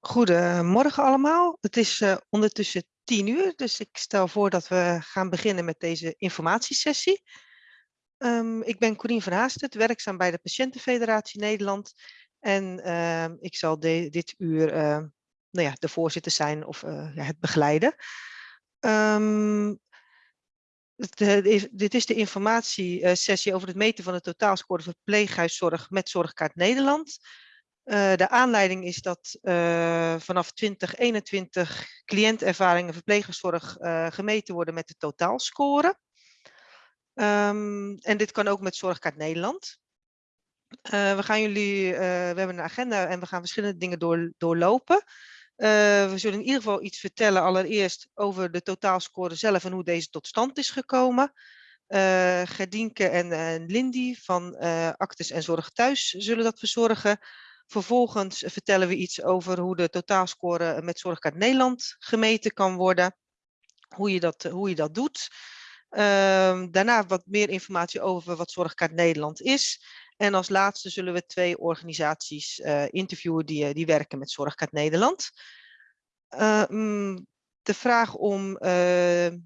Goedemorgen allemaal. Het is uh, ondertussen tien uur, dus ik stel voor dat we gaan beginnen met deze informatiesessie. Um, ik ben Corien van Haastert, werkzaam bij de Patiëntenfederatie Nederland. En uh, ik zal dit uur uh, nou ja, de voorzitter zijn of uh, ja, het begeleiden. De, dit is de informatiesessie over het meten van de totaalscore verpleeghuiszorg met Zorgkaart Nederland. Uh, de aanleiding is dat uh, vanaf 2021 cliëntervaringen verpleegzorg uh, gemeten worden met de totaalscore. Um, en dit kan ook met Zorgkaart Nederland. we gaan jullie, we hebben een agenda en we gaan verschillende dingen door, doorlopen. we zullen in ieder geval iets vertellen allereerst over de totaalscore zelf en hoe deze tot stand is gekomen. Gerdienke en, Lindy van Actes en Zorg Thuis zullen dat verzorgen. Vervolgens vertellen we iets over hoe de totaalscore met Zorgkaart Nederland gemeten kan worden. Hoe je dat, hoe je dat doet. Um, daarna wat meer informatie over wat Zorgkaart Nederland is. En als laatste zullen we twee organisaties uh, interviewen die, die werken met Zorgkaart Nederland. Uh, de vraag om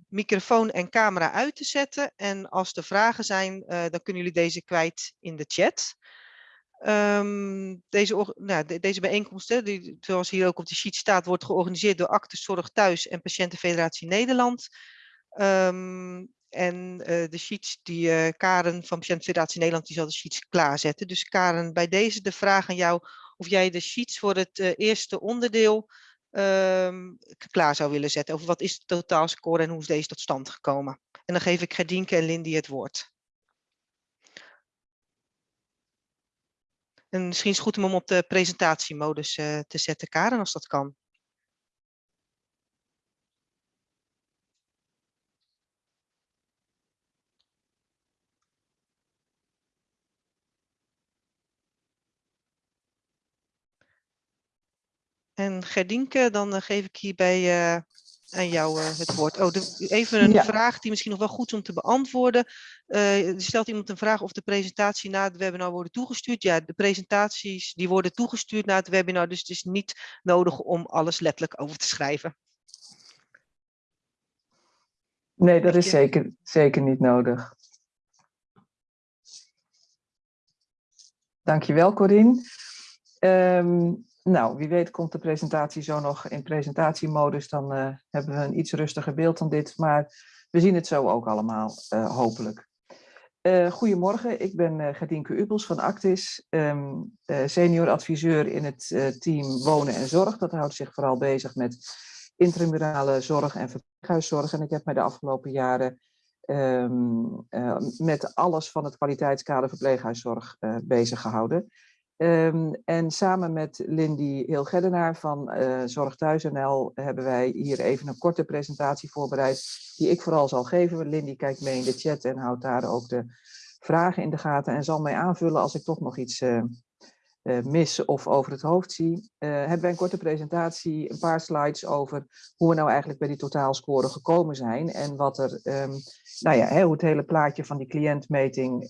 microfoon en camera uit te zetten. En als er vragen zijn, dan kunnen jullie deze kwijt in de chat. Um, deze, nou, deze bijeenkomst, die, zoals hier ook op de sheet staat, wordt georganiseerd door Actes Zorg Thuis en Patiëntenfederatie Nederland. Um, en uh, de sheets die uh, Karen van Patiëntenfederatie Nederland, die zal de sheets klaarzetten. Dus Karen, bij deze de vraag aan jou of jij de sheets voor het uh, eerste onderdeel um, klaar zou willen zetten. Over wat is de totaalscore en hoe is deze tot stand gekomen. En dan geef ik Gerdienke en Lindy het woord. En misschien is het goed om hem op de presentatiemodus uh, te zetten, Karen, als dat kan. En Gerdinke, dan uh, geef ik hierbij uh, aan jou uh, het woord. Oh, de, even een ja. vraag die misschien nog wel goed is om te beantwoorden. Uh, er stelt iemand een vraag of de presentatie na het webinar worden toegestuurd. Ja, de presentaties die worden toegestuurd na het webinar, dus het is niet nodig om alles letterlijk over te schrijven. Nee, dat is zeker, zeker niet nodig. Dankjewel, Corine. Um, nou, wie weet komt de presentatie zo nog in presentatiemodus, dan uh, hebben we een iets rustiger beeld dan dit, maar we zien het zo ook allemaal, uh, hopelijk. Uh, goedemorgen, ik ben Gerdinke Ubels van Actis, um, senior adviseur in het team Wonen en Zorg. Dat houdt zich vooral bezig met intramurale zorg en verpleeghuiszorg. En ik heb mij de afgelopen jaren um, met alles van het kwaliteitskader verpleeghuiszorg bezig gehouden. Um, en samen met Lindy Hilgeddenaar van uh, Zorg Thuis.nl hebben wij hier even een korte presentatie voorbereid, die ik vooral zal geven. Lindy kijkt mee in de chat en houdt daar ook de vragen in de gaten en zal mij aanvullen als ik toch nog iets uh, uh, mis of over het hoofd zie. hebben wij een korte presentatie, een paar slides over hoe we nou eigenlijk bij die totaalscore gekomen zijn en wat er, um, nou ja, hoe het hele plaatje van die cliëntmeting,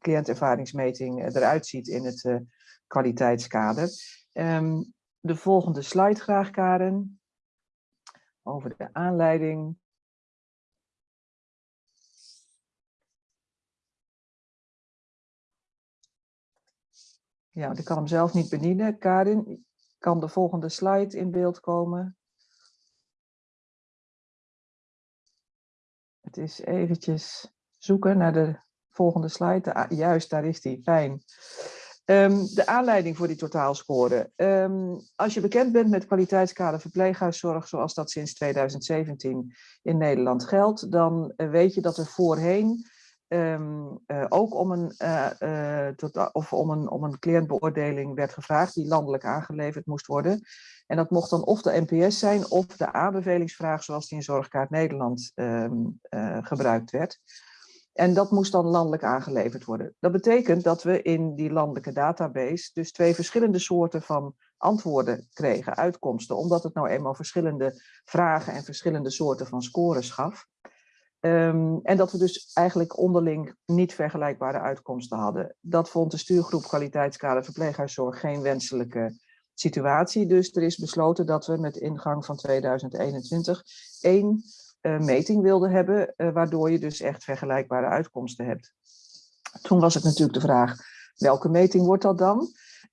cliëntervaringsmeting eruit ziet in het kwaliteitskader. Um, de volgende slide graag, Karen. Over de aanleiding. Ja, ik kan hem zelf niet bedienen. Karin, kan de volgende slide in beeld komen? Het is eventjes zoeken naar de volgende slide. Ah, juist, daar is die. Fijn. Um, de aanleiding voor die totaalscore. Um, als je bekend bent met kwaliteitskader verpleeghuiszorg, zoals dat sinds 2017 in Nederland geldt, dan uh, weet je dat er voorheen um, uh, ook om een, uh, tot, of om, een, om een cliëntbeoordeling werd gevraagd, die landelijk aangeleverd moest worden. En dat mocht dan of de NPS zijn of de aanbevelingsvraag, zoals die in Zorgkaart Nederland gebruikt werd. En dat moest dan landelijk aangeleverd worden. Dat betekent dat we in die landelijke database dus twee verschillende soorten van antwoorden kregen, uitkomsten, omdat het nou eenmaal verschillende vragen en verschillende soorten van scores gaf. Um, en dat we dus eigenlijk onderling niet vergelijkbare uitkomsten hadden. Dat vond de stuurgroep kwaliteitskader verpleeghuiszorg geen wenselijke situatie. Dus er is besloten dat we met ingang van 2021 één uh, meting wilden hebben, uh, waardoor je dus echt vergelijkbare uitkomsten hebt. Toen was het natuurlijk de vraag, welke meting wordt dat dan?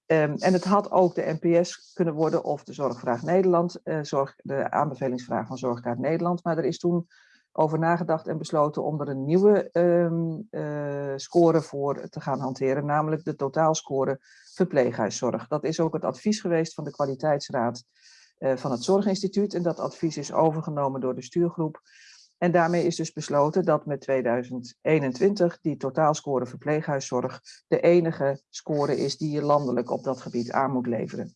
Um, en het had ook de NPS kunnen worden of de Zorgvraag Nederland, uh, zorg, de aanbevelingsvraag van Zorgkaart Nederland. Maar er is toen over nagedacht en besloten om er een nieuwe um, uh, score voor te gaan hanteren, namelijk de totaalscore verpleeghuiszorg. Dat is ook het advies geweest van de kwaliteitsraad uh, van het Zorginstituut en dat advies is overgenomen door de stuurgroep. En daarmee is dus besloten dat met 2021 die totaalscore verpleeghuiszorg de enige score is die je landelijk op dat gebied aan moet leveren.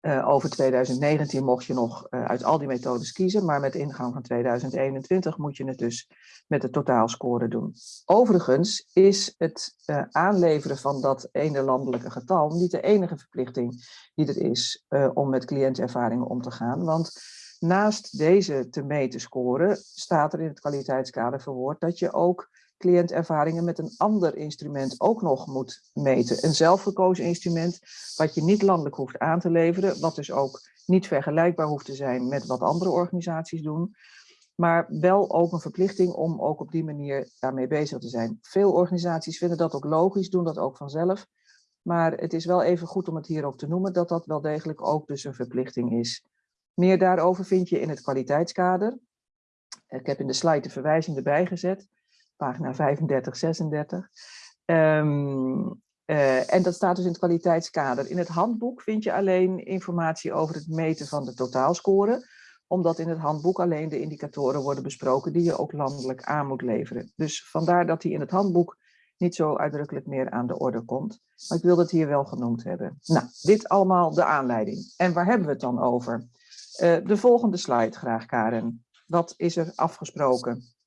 Uh, over 2019 mocht je nog uh, uit al die methodes kiezen, maar met ingang van 2021 moet je het dus met de totaalscore doen. Overigens is het uh, aanleveren van dat ene landelijke getal niet de enige verplichting die er is om met cliëntervaringen om te gaan, want naast deze te meten score staat er in het kwaliteitskader verwoord dat je ook cliëntervaringen met een ander instrument ook nog moet meten. Een zelfgekozen instrument wat je niet landelijk hoeft aan te leveren, wat dus ook niet vergelijkbaar hoeft te zijn met wat andere organisaties doen, maar wel ook een verplichting om ook op die manier daarmee bezig te zijn. Veel organisaties vinden dat ook logisch, doen dat ook vanzelf, maar het is wel even goed om het hier ook te noemen dat dat wel degelijk ook dus een verplichting is. Meer daarover vind je in het kwaliteitskader. Ik heb in de slide de verwijzing erbij gezet pagina 35, 36. Um, uh, en dat staat dus in het kwaliteitskader. In het handboek vind je alleen informatie over het meten van de totaalscore, omdat in het handboek alleen de indicatoren worden besproken die je ook landelijk aan moet leveren. Dus vandaar dat die in het handboek niet zo uitdrukkelijk meer aan de orde komt. Maar ik wil het hier wel genoemd hebben. Nou, dit allemaal de aanleiding. En waar hebben we het dan over? Uh, de volgende slide graag, Karen. Wat is er afgesproken?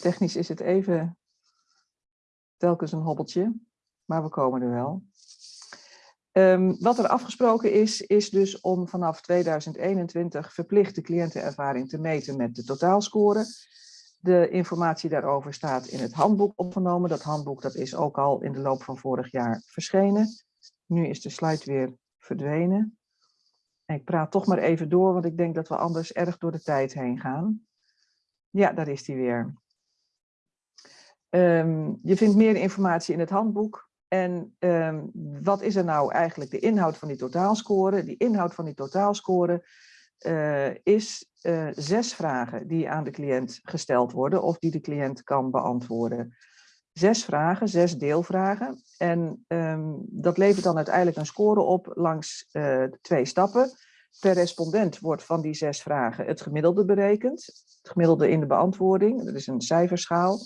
Technisch is het even telkens een hobbeltje, maar we komen er wel. Um, wat er afgesproken is, is dus om vanaf 2021 verplicht de cliëntenervaring te meten met de totaalscore. De informatie daarover staat in het handboek opgenomen. Dat handboek dat is ook al in de loop van vorig jaar verschenen. Nu is de slide weer verdwenen. En ik praat toch maar even door, want ik denk dat we anders erg door de tijd heen gaan. Ja, daar is die weer. Um, je vindt meer informatie in het handboek. En um, wat is er nou eigenlijk de inhoud van die totaalscore? Die inhoud van die totaalscore uh, is uh, zes vragen die aan de cliënt gesteld worden of die de cliënt kan beantwoorden. Zes vragen, zes deelvragen. En um, dat levert dan uiteindelijk een score op langs uh, twee stappen. Per respondent wordt van die zes vragen het gemiddelde berekend. Het gemiddelde in de beantwoording, dat is een cijferschaal.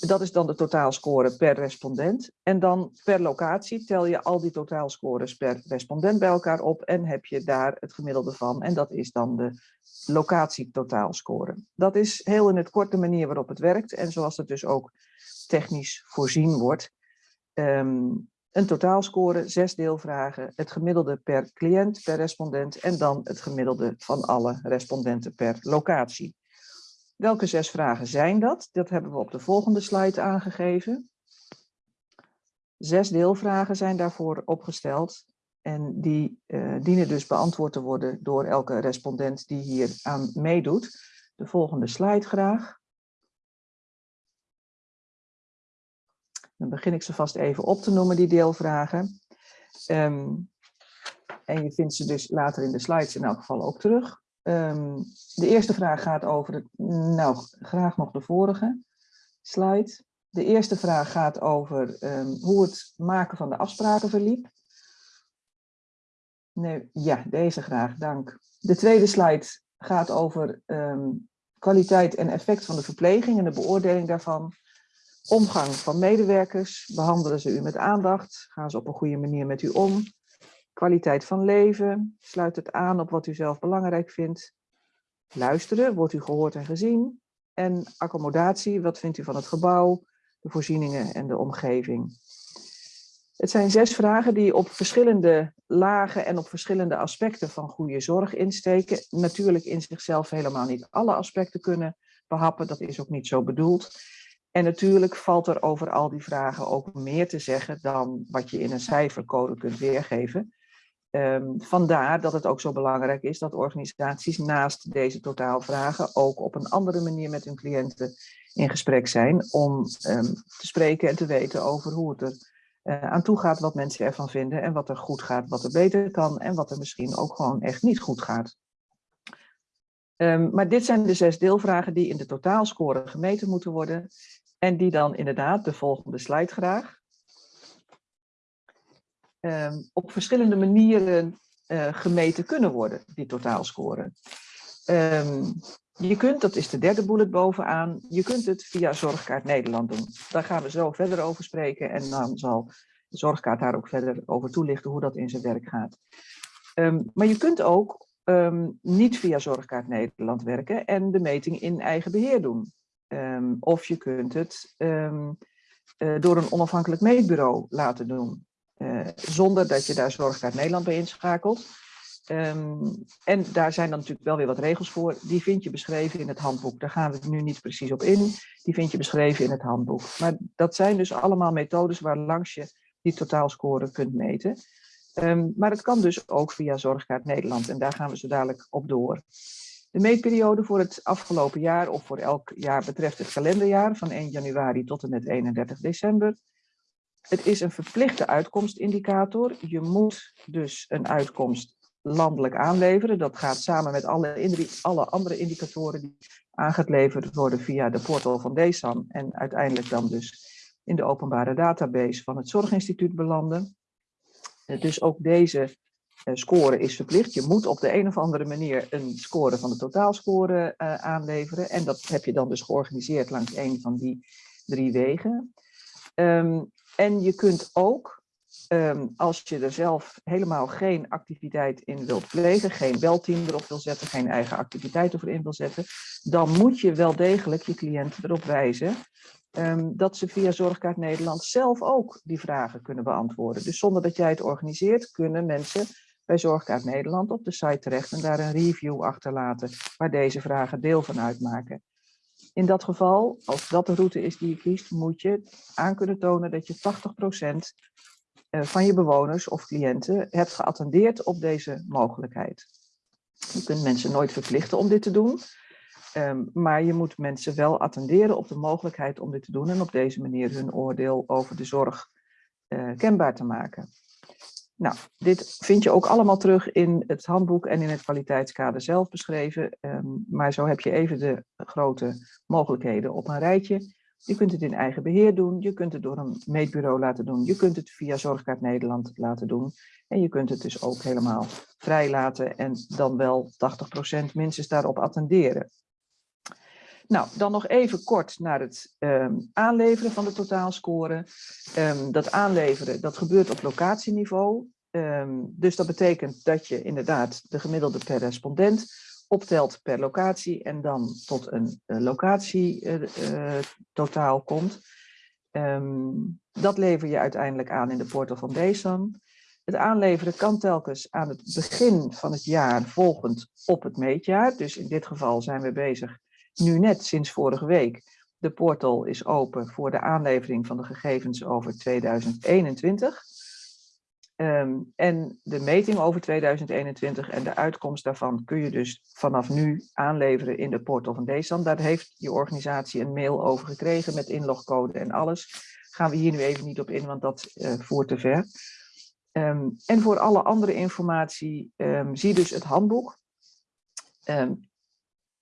Dat is dan de totaalscore per respondent. En dan per locatie tel je al die totaalscores per respondent bij elkaar op en heb je daar het gemiddelde van. En dat is dan de locatietotaalscore. Dat is heel in het kort de manier waarop het werkt en zoals het dus ook technisch voorzien wordt. Um, een totaalscore, zes deelvragen, het gemiddelde per cliënt, per respondent en dan het gemiddelde van alle respondenten per locatie. Welke zes vragen zijn dat? Dat hebben we op de volgende slide aangegeven. Zes deelvragen zijn daarvoor opgesteld. En die uh, dienen dus beantwoord te worden door elke respondent die hier aan meedoet. De volgende slide graag. Dan begin ik ze vast even op te noemen, die deelvragen. Um, en je vindt ze dus later in de slides in elk geval ook terug. Um, de eerste vraag gaat over, het, nou graag nog de vorige slide. De eerste vraag gaat over um, hoe het maken van de afspraken verliep. Nee, ja, deze graag, dank. De tweede slide gaat over um, kwaliteit en effect van de verpleging en de beoordeling daarvan. Omgang van medewerkers, behandelen ze u met aandacht, gaan ze op een goede manier met u om. Kwaliteit van leven, sluit het aan op wat u zelf belangrijk vindt. Luisteren, wordt u gehoord en gezien. En accommodatie, wat vindt u van het gebouw, de voorzieningen en de omgeving. Het zijn zes vragen die op verschillende lagen en op verschillende aspecten van goede zorg insteken. Natuurlijk in zichzelf helemaal niet alle aspecten kunnen behappen. Dat is ook niet zo bedoeld. En natuurlijk valt er over al die vragen ook meer te zeggen dan wat je in een cijfercode kunt weergeven. Ehm, vandaar dat het ook zo belangrijk is dat organisaties naast deze totaalvragen ook op een andere manier met hun cliënten in gesprek zijn om ehm, te spreken en te weten over hoe het er uh, aan toe gaat, wat mensen ervan vinden en wat er goed gaat, wat er beter kan en wat er misschien ook gewoon echt niet goed gaat. Um, maar dit zijn de zes deelvragen die in de totaalscore gemeten moeten worden en die dan inderdaad, de volgende slide graag, um, op verschillende manieren uh, gemeten kunnen worden, die totaalscore. Um, je kunt, dat is de derde bullet bovenaan, je kunt het via Zorgkaart Nederland doen. Daar gaan we zo verder over spreken en dan zal de Zorgkaart daar ook verder over toelichten hoe dat in zijn werk gaat. Um, maar je kunt ook niet via Zorgkaart Nederland werken en de meting in eigen beheer doen. Um, of je kunt het uh, door een onafhankelijk meetbureau laten doen. Uh, zonder dat je daar Zorgkaart Nederland bij inschakelt. Um, en daar zijn dan natuurlijk wel weer wat regels voor. Die vind je beschreven in het handboek. Daar gaan we nu niet precies op in. Die vind je beschreven in het handboek. Maar dat zijn dus allemaal methodes waar langs je die totaalscore kunt meten. Um, maar het kan dus ook via Zorgkaart Nederland. En daar gaan we zo dadelijk op door. De meetperiode voor het afgelopen jaar of voor elk jaar betreft het kalenderjaar van 1 januari tot en met 31 december. Het is een verplichte uitkomstindicator. Je moet dus een uitkomst landelijk aanleveren. Dat gaat samen met alle, alle andere indicatoren die aangeleverd worden via de portal van DESAN en uiteindelijk dan dus in de openbare database van het Zorginstituut belanden. Eh, dus ook deze eh, score is verplicht. Je moet op de een of andere manier een score van de totaalscore uh, aanleveren. En dat heb je dan dus georganiseerd langs een van die drie wegen. Um, en je kunt ook Um, als je er zelf helemaal geen activiteit in wilt plegen, geen belteam erop wil zetten, geen eigen activiteit ervoor in wil zetten, dan moet je wel degelijk je cliënten erop wijzen um, dat ze via Zorgkaart Nederland zelf ook die vragen kunnen beantwoorden. Dus zonder dat jij het organiseert, kunnen mensen bij Zorgkaart Nederland op de site terecht en daar een review achterlaten waar deze vragen deel van uitmaken. In dat geval, als dat de route is die je kiest, moet je aan kunnen tonen dat je 80% eh, van je bewoners of cliënten hebt geattendeerd op deze mogelijkheid. Je kunt mensen nooit verplichten om dit te doen, um, maar je moet mensen wel attenderen op de mogelijkheid om dit te doen en op deze manier hun oordeel over de zorg uh, kenbaar te maken. Nou, dit vind je ook allemaal terug in het handboek en in het kwaliteitskader zelf beschreven. Um, maar zo heb je even de grote mogelijkheden op een rijtje. Je kunt het in eigen beheer doen, je kunt het door een meetbureau laten doen, je kunt het via Zorgkaart Nederland laten doen. En je kunt het dus ook helemaal vrij laten en dan wel 80% minstens daarop attenderen. Nou, dan nog even kort naar het um, aanleveren van de totaalscore. Um, dat aanleveren, dat gebeurt op locatieniveau. Um, dus dat betekent dat je inderdaad de gemiddelde per respondent optelt per locatie en dan tot een uh, locatie uh, uh, totaal komt. Dat lever je uiteindelijk aan in de portal van DESAN. Het aanleveren kan telkens aan het begin van het jaar volgend op het meetjaar. Dus in dit geval zijn we bezig nu net sinds vorige week. De portal is open voor de aanlevering van de gegevens over 2021. Um, en de meting over 2021 en de uitkomst daarvan kun je dus vanaf nu aanleveren in de portal van DESAN. Daar heeft je organisatie een mail over gekregen met inlogcode en alles. Gaan we hier nu even niet op in, want dat uh, voert te ver. Um, en voor alle andere informatie um, zie dus het handboek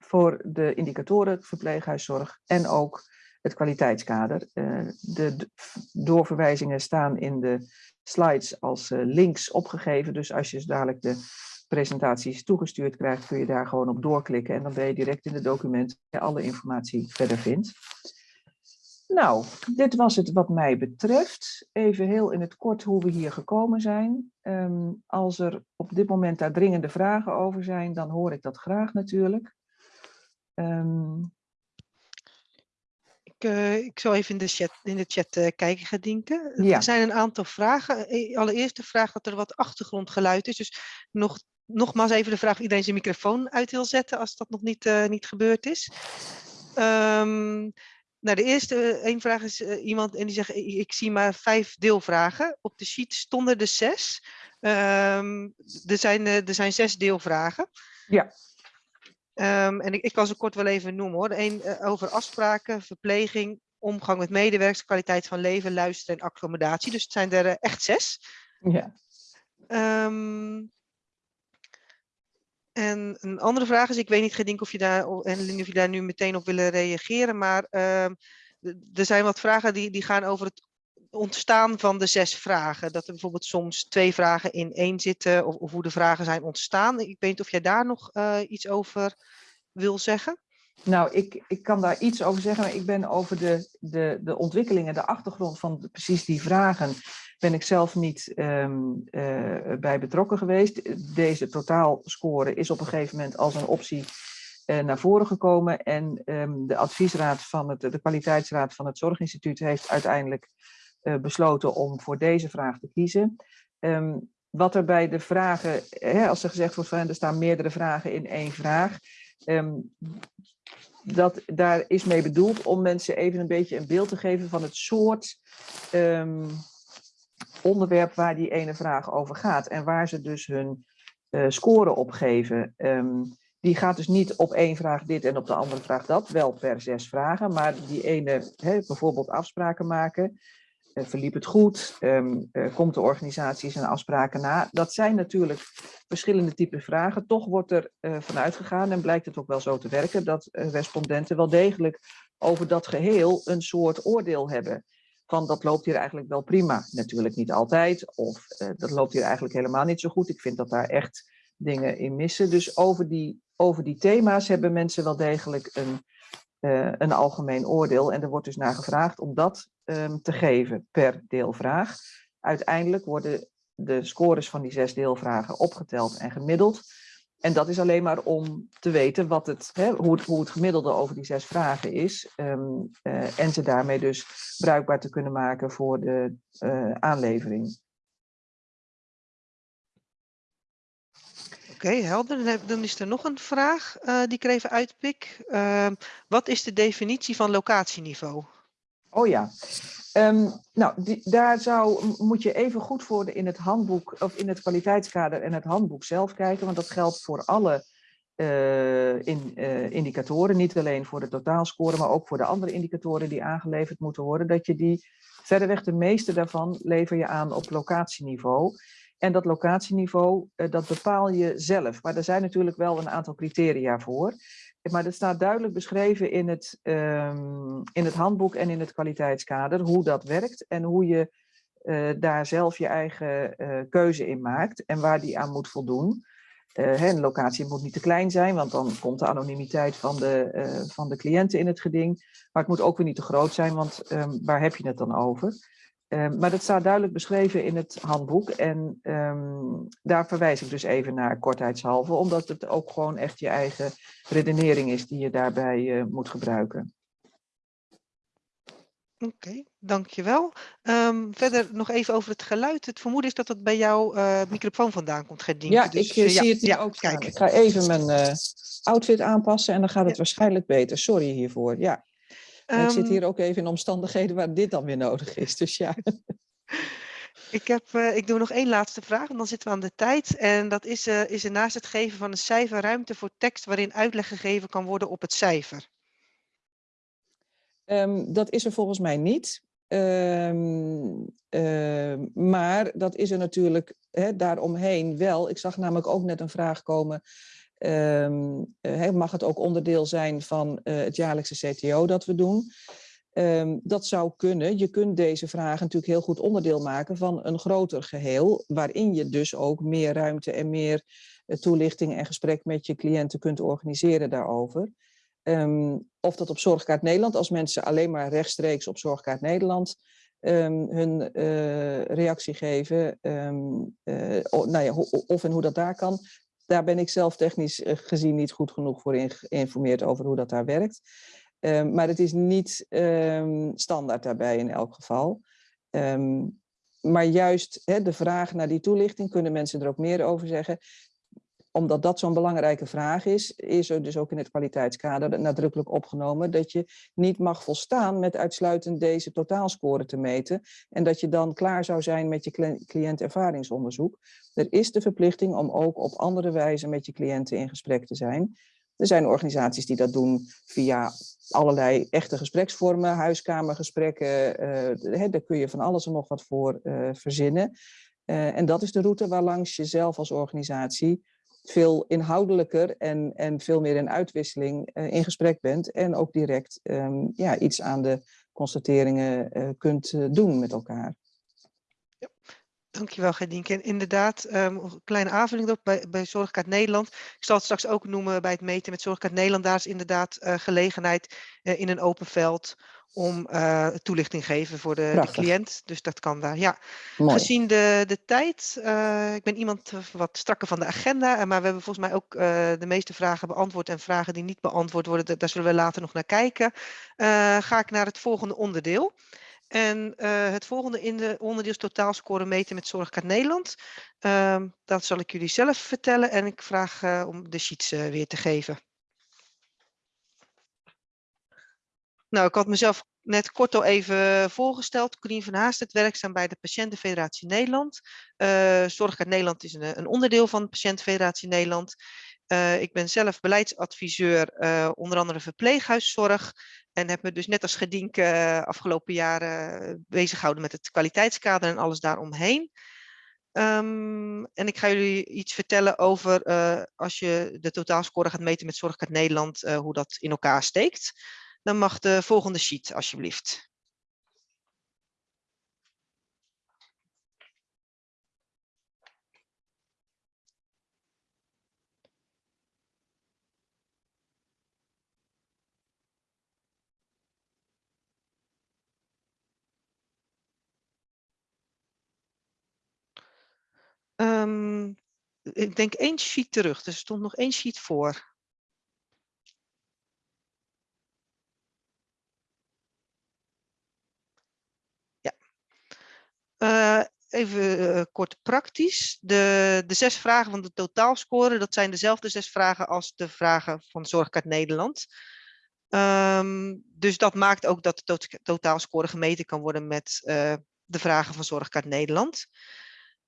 voor de indicatoren verpleeghuiszorg en ook het kwaliteitskader. Uh, de doorverwijzingen staan in de slides als uh, links opgegeven. Dus als je dadelijk de presentaties toegestuurd krijgt, kun je daar gewoon op doorklikken. En dan ben je direct in het document waar je alle informatie verder vindt. Nou, dit was het wat mij betreft. Even heel in het kort hoe we hier gekomen zijn. Um, als er op dit moment daar dringende vragen over zijn, dan hoor ik dat graag natuurlijk. Um, ik, uh, ik zal even in de chat, in de chat uh, kijken, Gedinke. Ja. Er zijn een aantal vragen. Eh, allereerst de vraag dat er wat achtergrondgeluid is. Dus nog, nogmaals even de vraag of iedereen zijn microfoon uit wil zetten als dat nog niet, uh, niet gebeurd is. Ehm, nou, de eerste één vraag is eh, iemand en die zegt, ik, ik zie maar vijf deelvragen. Op de sheet stonden er zes. Ehm, er, zijn, eh, er zijn zes deelvragen. Ja. Ehm, en ik, ik kan ze kort wel even noemen hoor. Eén eh, over afspraken, verpleging, omgang met medewerkers, kwaliteit van leven, luisteren en accommodatie. Dus het zijn er eh, echt zes. Ja. Ehm, en een andere vraag is, ik weet niet Gedink of je daar, en of je daar nu meteen op willen reageren, maar ehm, er zijn wat vragen die, die gaan over het ontstaan van de zes vragen. Dat er bijvoorbeeld soms twee vragen in één zitten, of, of hoe de vragen zijn ontstaan. Ik weet niet of jij daar nog eh, iets over wil zeggen. Nou, ik, ik kan daar iets over zeggen, maar ik ben over de, de, de ontwikkelingen, de achtergrond van precies die vragen, ben ik zelf niet ehm, eh, bij betrokken geweest. Deze totaalscore is op een gegeven moment als een optie eh, naar voren gekomen en ehm, de adviesraad van het, de kwaliteitsraad van het Zorginstituut heeft uiteindelijk besloten om voor deze vraag te kiezen. Ehm, wat er bij de vragen, hè, als er gezegd wordt er staan meerdere vragen in één vraag, ehm, dat daar is mee bedoeld om mensen even een beetje een beeld te geven van het soort ehm, onderwerp waar die ene vraag over gaat en waar ze dus hun eh, score op geven. Die gaat dus niet op één vraag dit en op de andere vraag dat, wel per zes vragen, maar die ene, hè, bijvoorbeeld afspraken maken, eh, verliep het goed, Ehm, eh, komt de organisatie zijn afspraken na. Dat zijn natuurlijk verschillende typen vragen. Toch wordt er eh, vanuit gegaan en blijkt het ook wel zo te werken dat eh, respondenten wel degelijk over dat geheel een soort oordeel hebben. Van dat loopt hier eigenlijk wel prima. Natuurlijk niet altijd. Of eh, dat loopt hier eigenlijk helemaal niet zo goed. Ik vind dat daar echt dingen in missen. Dus over die, over die thema's hebben mensen wel degelijk een, eh, een algemeen oordeel. En er wordt dus naar gevraagd om dat ehm, te geven per deelvraag. Uiteindelijk worden de scores van die zes deelvragen opgeteld en gemiddeld. En dat is alleen maar om te weten wat het, hè, hoe, het, gemiddelde over die zes vragen is. ehm, eh, en ze daarmee dus bruikbaar te kunnen maken voor de eh, aanlevering. Oké, helder. Dan, is er nog een vraag eh, die ik even uitpik. Ehm, wat is de definitie van locatieniveau? Oh ja. Ehm, nou, die, daar zou, moet je even goed voor in het handboek of in het kwaliteitskader en het handboek zelf kijken, want dat geldt voor alle eh, in, eh, indicatoren, niet alleen voor de totaalscore, maar ook voor de andere indicatoren die aangeleverd moeten worden, dat je die, verreweg de meeste daarvan lever je aan op locatieniveau. En dat locatieniveau, eh, dat bepaal je zelf. Maar er zijn natuurlijk wel een aantal criteria voor. Maar dat staat duidelijk beschreven in het, ehm, in het handboek en in het kwaliteitskader, hoe dat werkt en hoe je eh, daar zelf je eigen eh, keuze in maakt en waar die aan moet voldoen. Hè, een locatie moet niet te klein zijn, want dan komt de anonimiteit van de, van de cliënten in het geding. Maar het moet ook weer niet te groot zijn, want ehm, waar heb je het dan over? Ehm, maar dat staat duidelijk beschreven in het handboek en ehm, daar verwijs ik dus even naar kortheidshalve, omdat het ook gewoon echt je eigen redenering is die je daarbij eh, moet gebruiken. Oké, dankjewel. Ehm verder nog even over het geluid. Het vermoeden is dat het bij jouw eh, microfoon vandaan komt, Gerdien. Ja, Dus, ik eh, eh, zie het hier ja, ook staan. Kijk, Ik ga even mijn eh, outfit aanpassen en dan gaat het Ja. waarschijnlijk beter. Sorry hiervoor. Ja, Ik zit Ehm, hier ook even in omstandigheden waar dit dan weer nodig is. Dus ja. Ik, heb, eh, ik doe nog één laatste vraag en dan zitten we aan de tijd. En dat is, eh, is er naast het geven van een cijfer ruimte voor tekst waarin uitleg gegeven kan worden op het cijfer? Ehm, dat is er volgens mij niet. Ehm, maar dat is er natuurlijk hè, daaromheen wel. Ik zag namelijk ook net een vraag komen. Ehm, eh, mag het ook onderdeel zijn van eh, het jaarlijkse CTO dat we doen? Ehm, dat zou kunnen. Je kunt deze vragen natuurlijk heel goed onderdeel maken van een groter geheel, waarin je dus ook meer ruimte en meer eh, toelichting en gesprek met je cliënten kunt organiseren daarover. Ehm, of dat op Zorgkaart Nederland, als mensen alleen maar rechtstreeks op Zorgkaart Nederland hun reactie geven, nou ja, of en hoe dat daar kan, daar ben ik zelf technisch eh, gezien niet goed genoeg voor geïnformeerd over hoe dat daar werkt. Ehm, maar het is niet ehm, standaard daarbij in elk geval. Ehm, maar juist de vraag naar die toelichting, kunnen mensen er ook meer over zeggen. Omdat dat zo'n belangrijke vraag is, is er dus ook in het kwaliteitskader nadrukkelijk opgenomen dat je niet mag volstaan met uitsluitend deze totaalscore te meten en dat je dan klaar zou zijn met je cliëntervaringsonderzoek. Er is de verplichting om ook op andere wijze met je cliënten in gesprek te zijn. Er zijn organisaties die dat doen via allerlei echte gespreksvormen, huiskamergesprekken. Uh, daar kun je van alles en nog wat voor uh, verzinnen. Uh, en dat is de route waarlangs je zelf als organisatie veel inhoudelijker en, en veel meer in uitwisseling in gesprek bent. En ook direct um, ja, iets aan de constateringen kunt doen met elkaar. Dankjewel, Gedienke. En inderdaad, um, een kleine aanvulling op bij, bij Zorgkaart Nederland. Ik zal het straks ook noemen bij het meten met Zorgkaart Nederland. Daar is inderdaad gelegenheid in een open veld om uh, toelichting te geven voor de, de, cliënt. Dus dat kan daar. Ja. Gezien de, de tijd, ik ben iemand wat strakker van de agenda, maar we hebben volgens mij ook de meeste vragen beantwoord en vragen die niet beantwoord worden, daar zullen we later nog naar kijken. ga ik naar het volgende onderdeel. En het volgende in de onderdeel is totaalscore meten met Zorgkaart Nederland. Uh, dat zal ik jullie zelf vertellen en ik vraag om de sheets weer te geven. Nou, ik had mezelf net kort al even voorgesteld. Corien van Haast, het werkzaam bij de Patiëntenfederatie Nederland. Zorgkaart Nederland is een, een, onderdeel van de Patiëntenfederatie Nederland. Uh, ik ben zelf beleidsadviseur, uh, onder andere verpleeghuiszorg. En heb me dus net als Gedienke uh, afgelopen jaren bezig gehouden met het kwaliteitskader en alles daaromheen. Um, en ik ga jullie iets vertellen over als je de totaalscore gaat meten met Zorgkaart Nederland, hoe dat in elkaar steekt. Dan mag de volgende sheet alsjeblieft. Um, ik denk één sheet terug, dus er stond nog één sheet voor. Ja. Uh, even uh, kort praktisch. De, de zes vragen van de totaalscore, dat zijn dezelfde zes vragen als de vragen van Zorgkaart Nederland. Um, dus dat maakt ook dat de to totaalscore gemeten kan worden met uh, de vragen van Zorgkaart Nederland.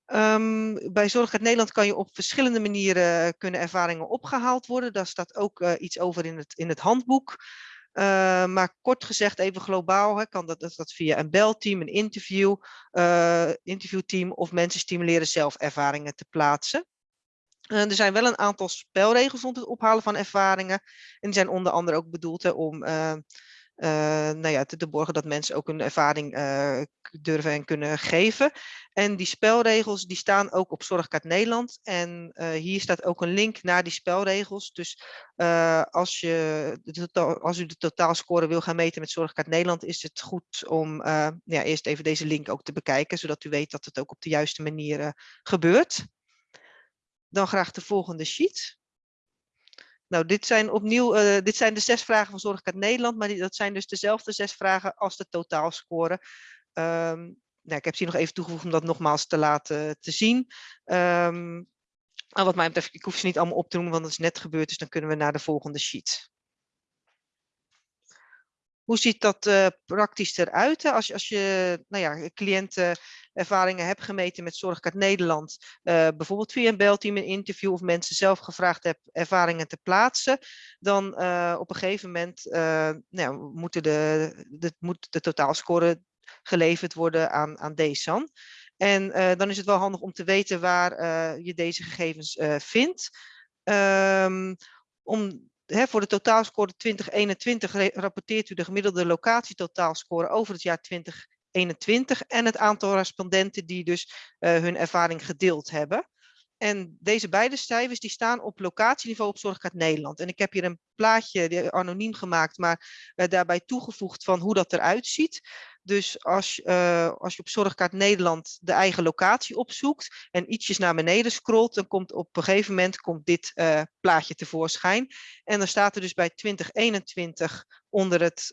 Um, bij Zorgkaart Nederland kan je op verschillende manieren eh, kunnen ervaringen opgehaald worden. Daar staat ook iets over in het, in het handboek. Uh, maar kort gezegd, even globaal, hè, kan dat, dat, via een belteam, een interview, interviewteam of mensen stimuleren zelf ervaringen te plaatsen. er zijn wel een aantal spelregels rond het ophalen van ervaringen. En die zijn onder andere ook bedoeld om nou ja, te, borgen dat mensen ook hun ervaring uh, durven en kunnen geven. En die spelregels die staan ook op Zorgkaart Nederland. En uh, hier staat ook een link naar die spelregels. Dus als, je als u de totaalscore wil gaan meten met Zorgkaart Nederland, is het goed om ja, eerst even deze link ook te bekijken, zodat u weet dat het ook op de juiste manier gebeurt. Dan graag de volgende sheet. Nou, dit zijn opnieuw, uh, dit zijn de zes vragen van Zorgkaart Nederland, maar die, dat zijn dus dezelfde zes vragen als de totaalscore. Um, nou, ik heb ze nog even toegevoegd om dat nogmaals te laten te zien. Um, maar wat mij betreft, ik hoef ze niet allemaal op te noemen, want dat is net gebeurd, dus dan kunnen we naar de volgende sheet. Hoe ziet dat uh, praktisch eruit? Als als je nou ja, cliëntenervaringen hebt gemeten met Zorgkaart Nederland, uh, bijvoorbeeld via een belteam, een interview of mensen zelf gevraagd hebt ervaringen te plaatsen, dan uh, op een gegeven moment nou, moeten de, de, moet de totaalscore geleverd worden aan, aan DSAN. En dan is het wel handig om te weten waar je deze gegevens vindt. Um, om voor de totaalscore 2021 rapporteert u de gemiddelde locatietotaalscore over het jaar 2021 en het aantal respondenten die dus uh, hun ervaring gedeeld hebben. En deze beide cijfers die staan op locatieniveau op Zorgkaart Nederland. En ik heb hier een plaatje anoniem gemaakt, maar uh, daarbij toegevoegd van hoe dat eruit ziet. Dus als, uh, als je op Zorgkaart Nederland de eigen locatie opzoekt en ietsjes naar beneden scrolt, dan komt op een gegeven moment komt dit uh, plaatje tevoorschijn. En dan staat er dus bij 2021 onder het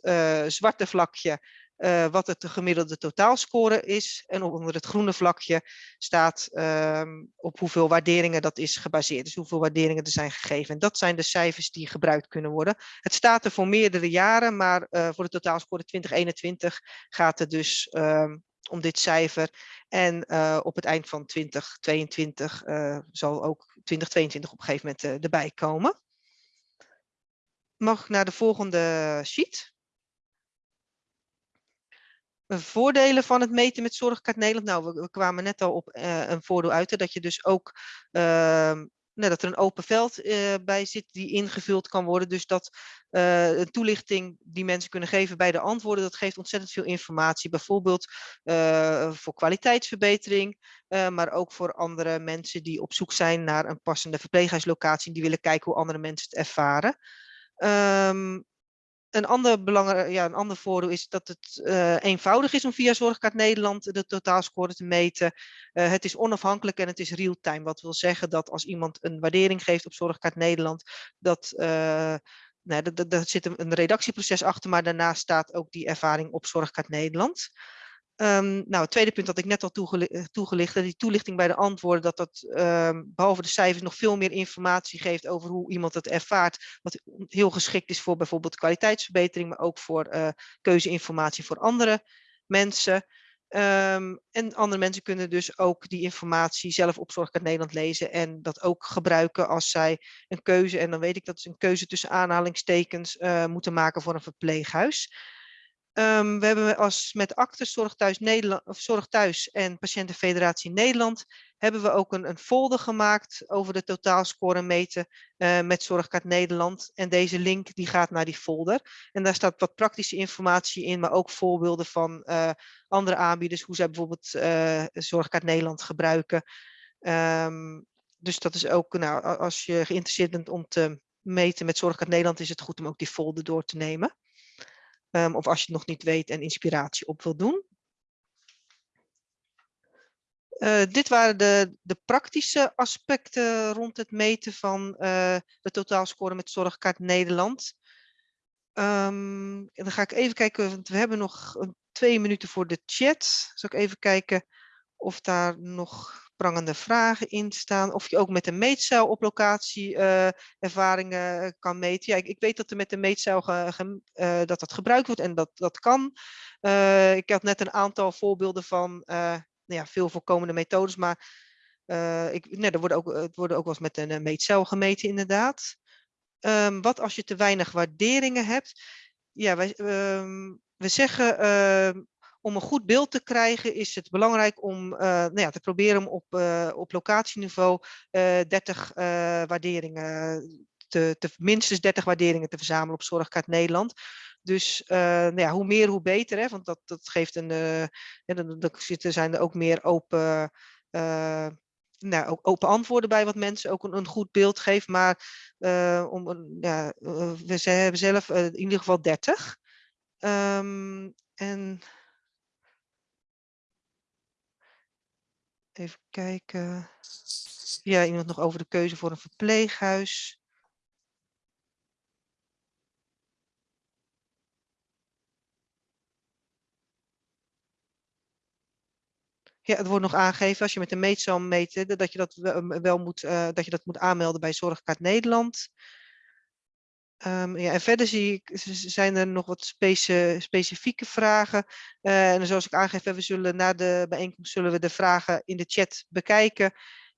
zwarte vlakje eh, wat het de gemiddelde totaalscore is. En onder het groene vlakje staat ehm, op hoeveel waarderingen dat is gebaseerd. Dus hoeveel waarderingen er zijn gegeven. En dat zijn de cijfers die gebruikt kunnen worden. Het staat er voor meerdere jaren, maar eh, voor de totaalscore 2021 gaat het dus ehm, om dit cijfer. En eh, op het eind van 2022 zal ook 2022 op een gegeven moment erbij komen. Mag ik naar de volgende sheet? Voordelen van het meten met Zorgkaart Nederland. Nou, we, kwamen net al op uh, een voordeel uit, dat je dus ook uh, nou, dat er een open veld uh, bij zit die ingevuld kan worden. Dus dat uh, een toelichting die mensen kunnen geven bij de antwoorden, dat geeft ontzettend veel informatie. Bijvoorbeeld voor kwaliteitsverbetering, maar ook voor andere mensen die op zoek zijn naar een passende verpleeghuislocatie. Die willen kijken hoe andere mensen het ervaren. Um, een ander, belangrijk, ja, een ander voordeel is dat het uh, eenvoudig is om via Zorgkaart Nederland de totaalscore te meten. Uh, het is onafhankelijk en het is real-time. Wat wil zeggen dat als iemand een waardering geeft op Zorgkaart Nederland, dat uh, nou, daar zit een redactieproces achter, maar daarnaast staat ook die ervaring op Zorgkaart Nederland. Um, nou, het tweede punt dat ik net al toegelicht, toegelicht die toelichting bij de antwoorden, dat dat um, behalve de cijfers nog veel meer informatie geeft over hoe iemand het ervaart, wat heel geschikt is voor bijvoorbeeld kwaliteitsverbetering, maar ook voor uh, keuzeinformatie voor andere mensen. Um, en andere mensen kunnen dus ook die informatie zelf op Zorgkaart Nederland lezen en dat ook gebruiken als zij een keuze, en dan weet ik dat ze een keuze tussen aanhalingstekens uh, moeten maken voor een verpleeghuis. Um, we hebben als met Actes Zorg Thuis, Nederland, of Zorg Thuis en Patiëntenfederatie Nederland hebben we ook een, een folder gemaakt over de totaalscore meten uh, met Zorgkaart Nederland. En deze link die gaat naar die folder. En daar staat wat praktische informatie in, maar ook voorbeelden van uh, andere aanbieders, hoe zij bijvoorbeeld uh, Zorgkaart Nederland gebruiken. Um, dus dat is ook, nou, als je geïnteresseerd bent om te meten met Zorgkaart Nederland, is het goed om ook die folder door te nemen. Um, of als je het nog niet weet en inspiratie op wil doen. Uh, dit waren de, de, praktische aspecten rond het meten van uh, de totaalscore met Zorgkaart Nederland. Um, dan ga ik even kijken, want we hebben nog twee minuten voor de chat. Zal ik even kijken of daar nog prangende vragen in staan. Of je ook met een meetcel op locatie uh, ervaringen eh, kan meten. Ja, ik, weet dat er met de meetcel uh, dat dat gebruikt wordt en dat dat kan. Ik had net een aantal voorbeelden van nou ja, veel voorkomende methodes, maar ik, nee, er worden ook, het worden ook wel eens met een meetcel gemeten inderdaad. Um, wat als je te weinig waarderingen hebt? Ja, wij, um, we zeggen uh, om een goed beeld te krijgen is het belangrijk om uh, nou ja, te proberen om op, uh, op locatieniveau uh, 30 waarderingen, te, te, minstens 30 waarderingen te verzamelen op Zorgkaart Nederland. Dus nou ja, hoe meer, hoe beter, hè, want dat, dat geeft een, ja, dan, zitten, zijn er ook meer open, nou, ook open antwoorden bij wat mensen ook een, een goed beeld geeft. Maar om, we hebben zelf in ieder geval 30. Um, ehm, en Even kijken. Ja, iemand nog over de keuze voor een verpleeghuis. Ja, het wordt nog aangegeven als je met de meetcel meet, dat je dat wel moet, uh, dat je dat moet aanmelden bij Zorgkaart Nederland. Um, ja, en verder zie ik, zijn er nog wat speci specifieke vragen. Uh, en zoals ik aangeef, we zullen na de bijeenkomst zullen we de vragen in de chat bekijken.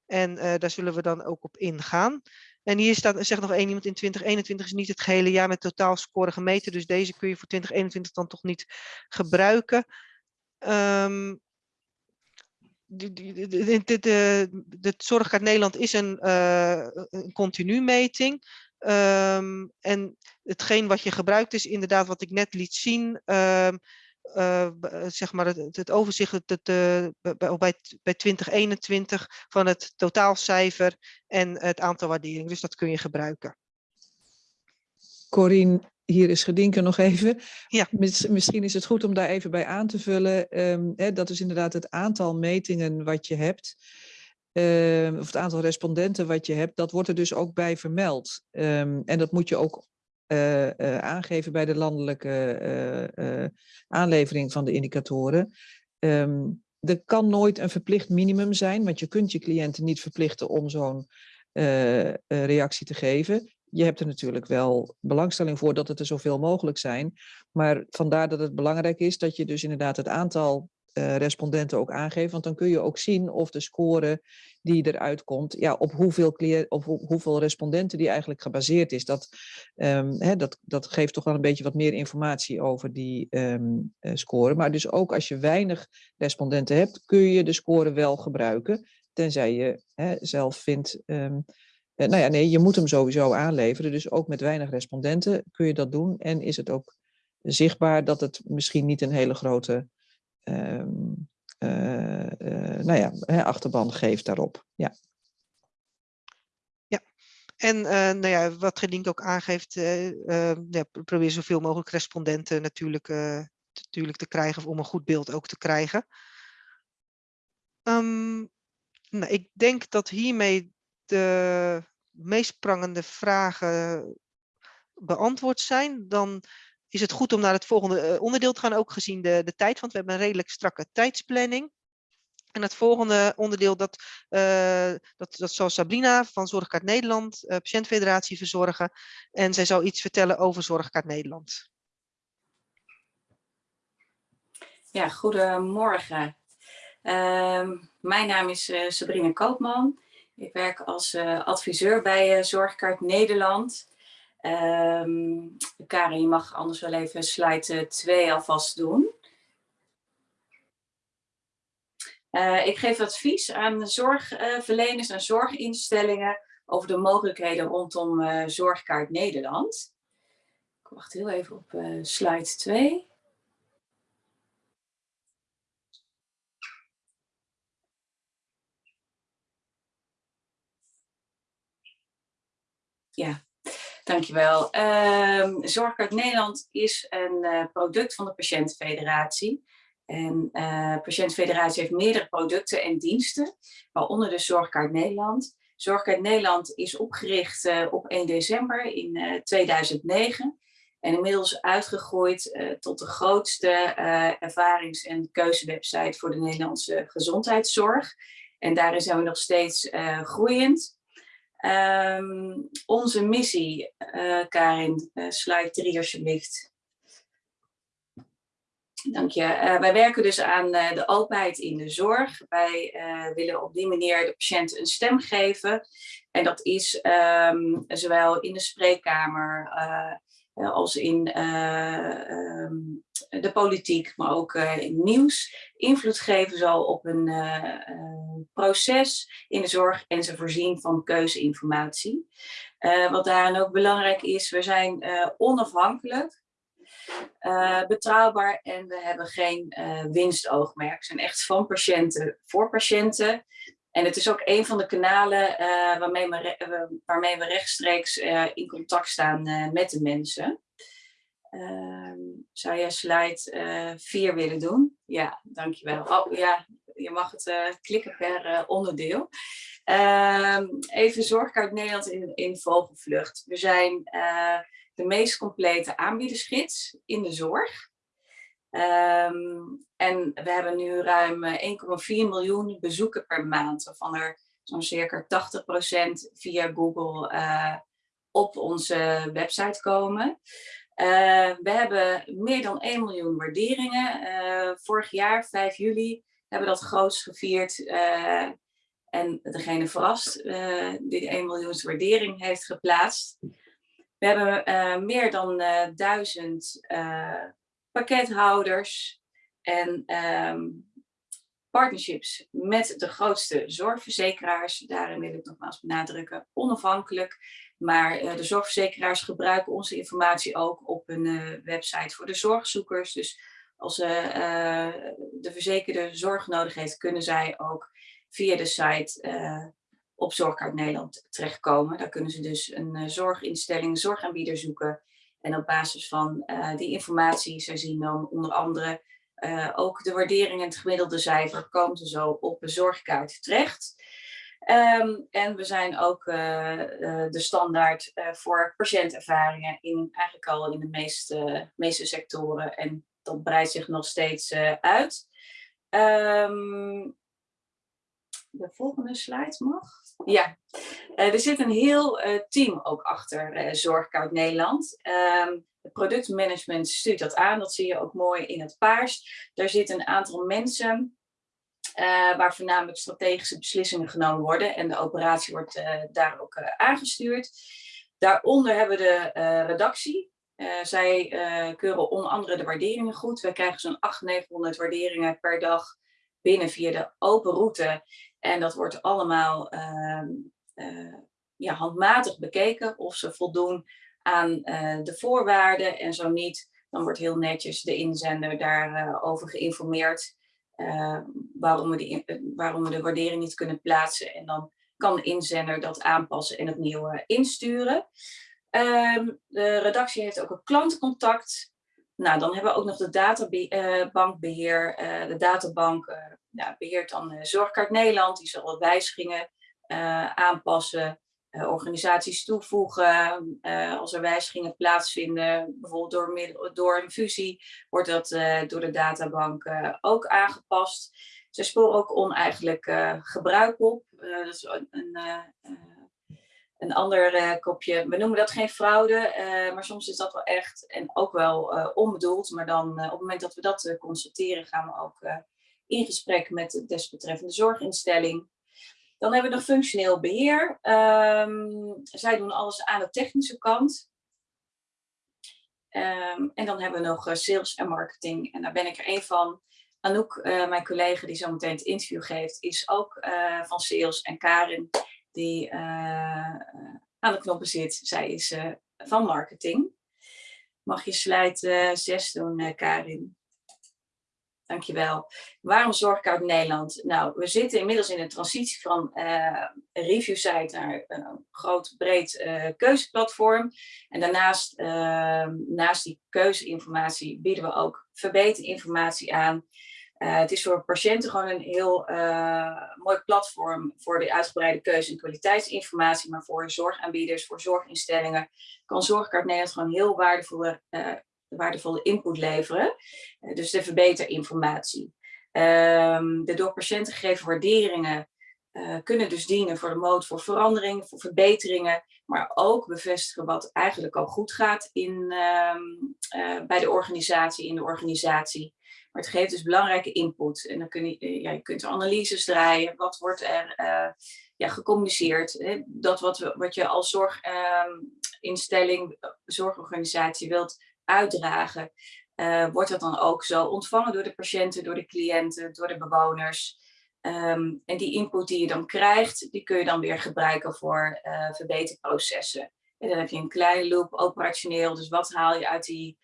En uh, daar zullen we dan ook op ingaan. En hier staat, zegt nog één iemand, in 2021 is niet het gehele jaar met totaalscore gemeten. Dus deze kun je voor 2021 dan toch niet gebruiken. Um, de, de, de, Zorgkaart Nederland is een, uh, een continu meting. Um, en hetgeen wat je gebruikt is inderdaad wat ik net liet zien. Um, uh, zeg maar het, het overzicht het, het, uh, bij, bij 2021 van het totaalcijfer en het aantal waarderingen. Dus dat kun je gebruiken. Corine, hier is Gedinken nog even. Ja. Misschien is het goed om daar even bij aan te vullen. Um, hè, dat is inderdaad het aantal metingen wat je hebt. Uh, of het aantal respondenten wat je hebt, dat wordt er dus ook bij vermeld. Um, en dat moet je ook aangeven bij de landelijke aanlevering van de indicatoren. Ehm, er kan nooit een verplicht minimum zijn, want je kunt je cliënten niet verplichten om zo'n reactie te geven je hebt er natuurlijk wel belangstelling voor dat het er zoveel mogelijk zijn. Maar vandaar dat het belangrijk is dat je dus inderdaad het aantal uh, respondenten ook aangeeft. Want dan kun je ook zien of de score die eruit komt, ja, op hoeveel, op hoeveel respondenten die eigenlijk gebaseerd is. Dat, hè, dat, dat geeft toch wel een beetje wat meer informatie over die um, score. Maar dus ook als je weinig respondenten hebt, kun je de score wel gebruiken. Tenzij je zelf vindt um, eh, nou ja, nee, je moet hem sowieso aanleveren. Dus ook met weinig respondenten kun je dat doen. En is het ook zichtbaar dat het misschien niet een hele grote uh, nou ja, achterban geeft daarop. Ja. Ja, en nou ja, wat Gedink ook aangeeft, ja, probeer zoveel mogelijk respondenten natuurlijk, natuurlijk te krijgen om een goed beeld ook te krijgen. Um, nou, ik denk dat hiermee de meest prangende vragen beantwoord zijn, dan is het goed om naar het volgende eh, onderdeel te gaan, ook gezien de, de tijd, want we hebben een redelijk strakke tijdsplanning. En het volgende onderdeel, dat, uh, dat, dat zal Sabrina van Zorgkaart Nederland, uh, Patiëntfederatie, verzorgen. En zij zal iets vertellen over Zorgkaart Nederland. Ja, goedemorgen. Uh, mijn naam is Sabrina Koopman. Ik werk als adviseur bij Zorgkaart Nederland. Um, Karin, je mag anders wel even slide 2 alvast doen. Uh, ik geef advies aan zorgverleners en zorginstellingen over de mogelijkheden rondom Zorgkaart Nederland. Ik wacht heel even op slide 2. Ja, dankjewel. Um, Zorgkaart Nederland is een uh, product van de Patiëntenfederatie. En uh, Patiëntenfederatie heeft meerdere producten en diensten, waaronder de Zorgkaart Nederland. Zorgkaart Nederland is opgericht uh, op 1 december in 2009 en inmiddels uitgegroeid tot de grootste ervarings- en keuzewebsite voor de Nederlandse gezondheidszorg. En daarin zijn we nog steeds groeiend. Um, onze missie, uh, Karin, uh, slide 3 alsjeblieft. Dank je. Uh, wij werken dus aan de openheid in de zorg. Wij willen op die manier de patiënt een stem geven. En dat is um, zowel in de spreekkamer als in um, de politiek, maar ook in nieuws, invloed geven zal op een uh, proces in de zorg en ze voorzien van keuzeinformatie. Uh, wat daarin ook belangrijk is, we zijn onafhankelijk, betrouwbaar en we hebben geen winstoogmerk. We zijn echt van patiënten voor patiënten. En het is ook een van de kanalen waarmee, we, waarmee we rechtstreeks in contact staan met de mensen. Uh, zou je slide 4 uh, willen doen? Ja, dankjewel. Oh ja, je mag het uh, klikken per uh, onderdeel. Ehm, even Zorgkaart Nederland in, vogelvlucht. We zijn eh, de meest complete aanbiedersgids in de zorg. Um, en we hebben nu ruim 1,4 miljoen bezoeken per maand, waarvan er zo'n circa 80% via Google op onze website komen. Uh, we hebben meer dan 1 miljoen waarderingen. Uh, vorig jaar, 5 juli, hebben we dat grootst gevierd. Uh, en degene verrast die 1 miljoen waardering heeft geplaatst. We hebben meer dan duizend pakkethouders en um, partnerships met de grootste zorgverzekeraars. Daarin wil ik nogmaals benadrukken, onafhankelijk maar uh, de zorgverzekeraars gebruiken onze informatie ook op een uh, website voor de zorgzoekers. Dus als uh, de verzekerde zorg nodig heeft, kunnen zij ook via de site op Zorgkaart Nederland terechtkomen. Daar kunnen ze dus een zorginstelling, een zorgaanbieder zoeken. En op basis van die informatie, zij zien dan onder andere ook de waardering en het gemiddelde cijfer, komen ze zo op een zorgkaart terecht. Ehm, en we zijn ook eh, eh, de standaard eh, voor patiëntervaringen in eigenlijk al in de meeste, meeste sectoren. En dat breidt zich nog steeds uit. Ehm, de volgende slide mag. Ja, er zit een heel team ook achter Zorgkoud Nederland. Um, het productmanagement stuurt dat aan, dat zie je ook mooi in het paars. Daar zitten een aantal mensen uh, waar voornamelijk strategische beslissingen genomen worden en de operatie wordt uh, daar ook uh, aangestuurd. Daaronder hebben we de redactie. zij keuren onder andere de waarderingen goed. We krijgen zo'n 800, 900 waarderingen per dag binnen via de open route. En dat wordt allemaal ehm, ja, handmatig bekeken of ze voldoen aan de voorwaarden. En zo niet, dan wordt heel netjes de inzender daarover geïnformeerd. Uh, waarom, we die, eh, waarom we de waardering niet kunnen plaatsen. En dan kan de inzender dat aanpassen en opnieuw uh, insturen. Um, de redactie heeft ook een klantcontact. Nou, dan hebben we ook nog de databankbeheer. de databank beheert dan Zorgkaart Nederland. Die zal wat wijzigingen aanpassen. Uh, organisaties toevoegen. Uh, als er wijzigingen plaatsvinden, bijvoorbeeld door, door een fusie, wordt dat uh, door de databank ook aangepast. Ze sporen ook oneigenlijk gebruik op. dat is een, een ander kopje. We noemen dat geen fraude, maar soms is dat wel echt en ook wel onbedoeld. Maar dan op het moment dat we dat constateren, gaan we ook in gesprek met de desbetreffende zorginstelling. Dan hebben we nog functioneel beheer. Um, zij doen alles aan de technische kant. Um, en dan hebben we nog uh, sales en marketing. En daar ben ik er één van. Anouk, uh, mijn collega die zo meteen het interview geeft, is ook uh, van sales. En Karin, die aan de knoppen zit, zij is van marketing. Mag je slide 6 doen, Karin? Dankjewel. Waarom Zorgkoud Nederland? Nou, we zitten inmiddels in een transitie van uh, review site naar een groot breed uh, keuzeplatform. En daarnaast, uh, naast die keuzeinformatie, bieden we ook verbeterinformatie aan. Eh, het is voor patiënten gewoon een heel mooi platform voor de uitgebreide keuze- en kwaliteitsinformatie. Maar voor zorgaanbieders, voor zorginstellingen, kan Zorgkaart Nederland gewoon heel waardevolle waardevolle input leveren. Uh, dus de verbeterinformatie. Um, de door patiënten gegeven waarderingen uh, kunnen dus dienen voor de mode voor verandering, voor verbeteringen, maar ook bevestigen wat eigenlijk al goed gaat in, um, uh, bij de organisatie, in de organisatie. Maar het geeft dus belangrijke input. En dan kun je, ja, je kunt analyses draaien. Wat wordt er ja, gecommuniceerd? Hè? Dat wat, we, wat je als zorginstelling, um, zorgorganisatie wilt uitdragen, uh, wordt dat dan ook zo ontvangen door de patiënten, door de cliënten, door de bewoners. Um, en die input die je dan krijgt, die kun je dan weer gebruiken voor uh, verbeterprocessen. En dan heb je een kleine loop operationeel, dus wat haal je uit, die,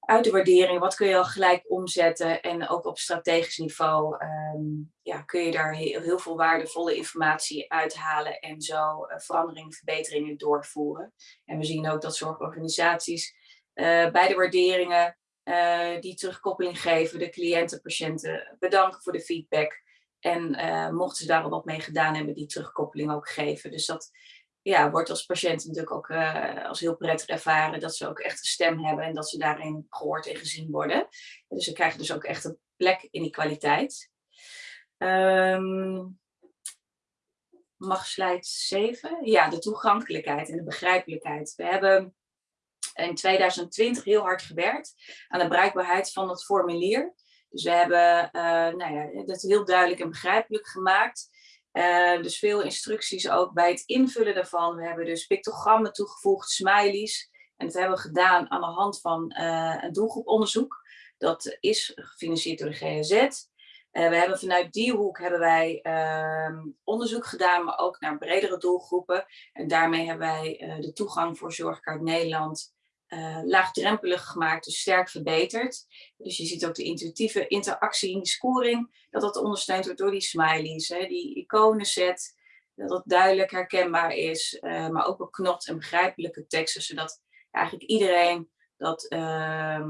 uit de waardering, wat kun je al gelijk omzetten en ook op strategisch niveau um, ja, kun je daar heel, heel, veel waardevolle informatie uithalen en zo uh, veranderingen, verbeteringen doorvoeren. En we zien ook dat zorgorganisaties bij de waarderingen uh, die terugkoppeling geven, de cliënten, patiënten bedanken voor de feedback. En uh, mochten ze daar al wat mee gedaan hebben, die terugkoppeling ook geven. Dus dat ja, wordt als patiënt natuurlijk ook als heel prettig ervaren dat ze ook echt een stem hebben en dat ze daarin gehoord en gezien worden. Dus ze krijgen dus ook echt een plek in die kwaliteit. Um, mag slide 7? Ja, de toegankelijkheid en de begrijpelijkheid. We hebben in 2020 heel hard gewerkt aan de bereikbaarheid van het formulier. Dus we hebben uh, nou ja, dat heel duidelijk en begrijpelijk gemaakt. Uh, dus veel instructies ook bij het invullen daarvan. We hebben dus pictogrammen toegevoegd, smileys. En dat hebben we gedaan aan de hand van uh, een doelgroeponderzoek. Dat is gefinancierd door de GZ. We hebben vanuit die hoek hebben wij uh, onderzoek gedaan, maar ook naar bredere doelgroepen. En daarmee hebben wij de toegang voor Zorgkaart Nederland uh, laagdrempelig gemaakt, dus sterk verbeterd. Dus je ziet ook de intuïtieve interactie in die scoring, dat dat ondersteund wordt door die smileys, hè, die iconenset, dat het duidelijk herkenbaar is, uh, maar ook beknopt en begrijpelijke teksten, zodat eigenlijk iedereen dat, uh,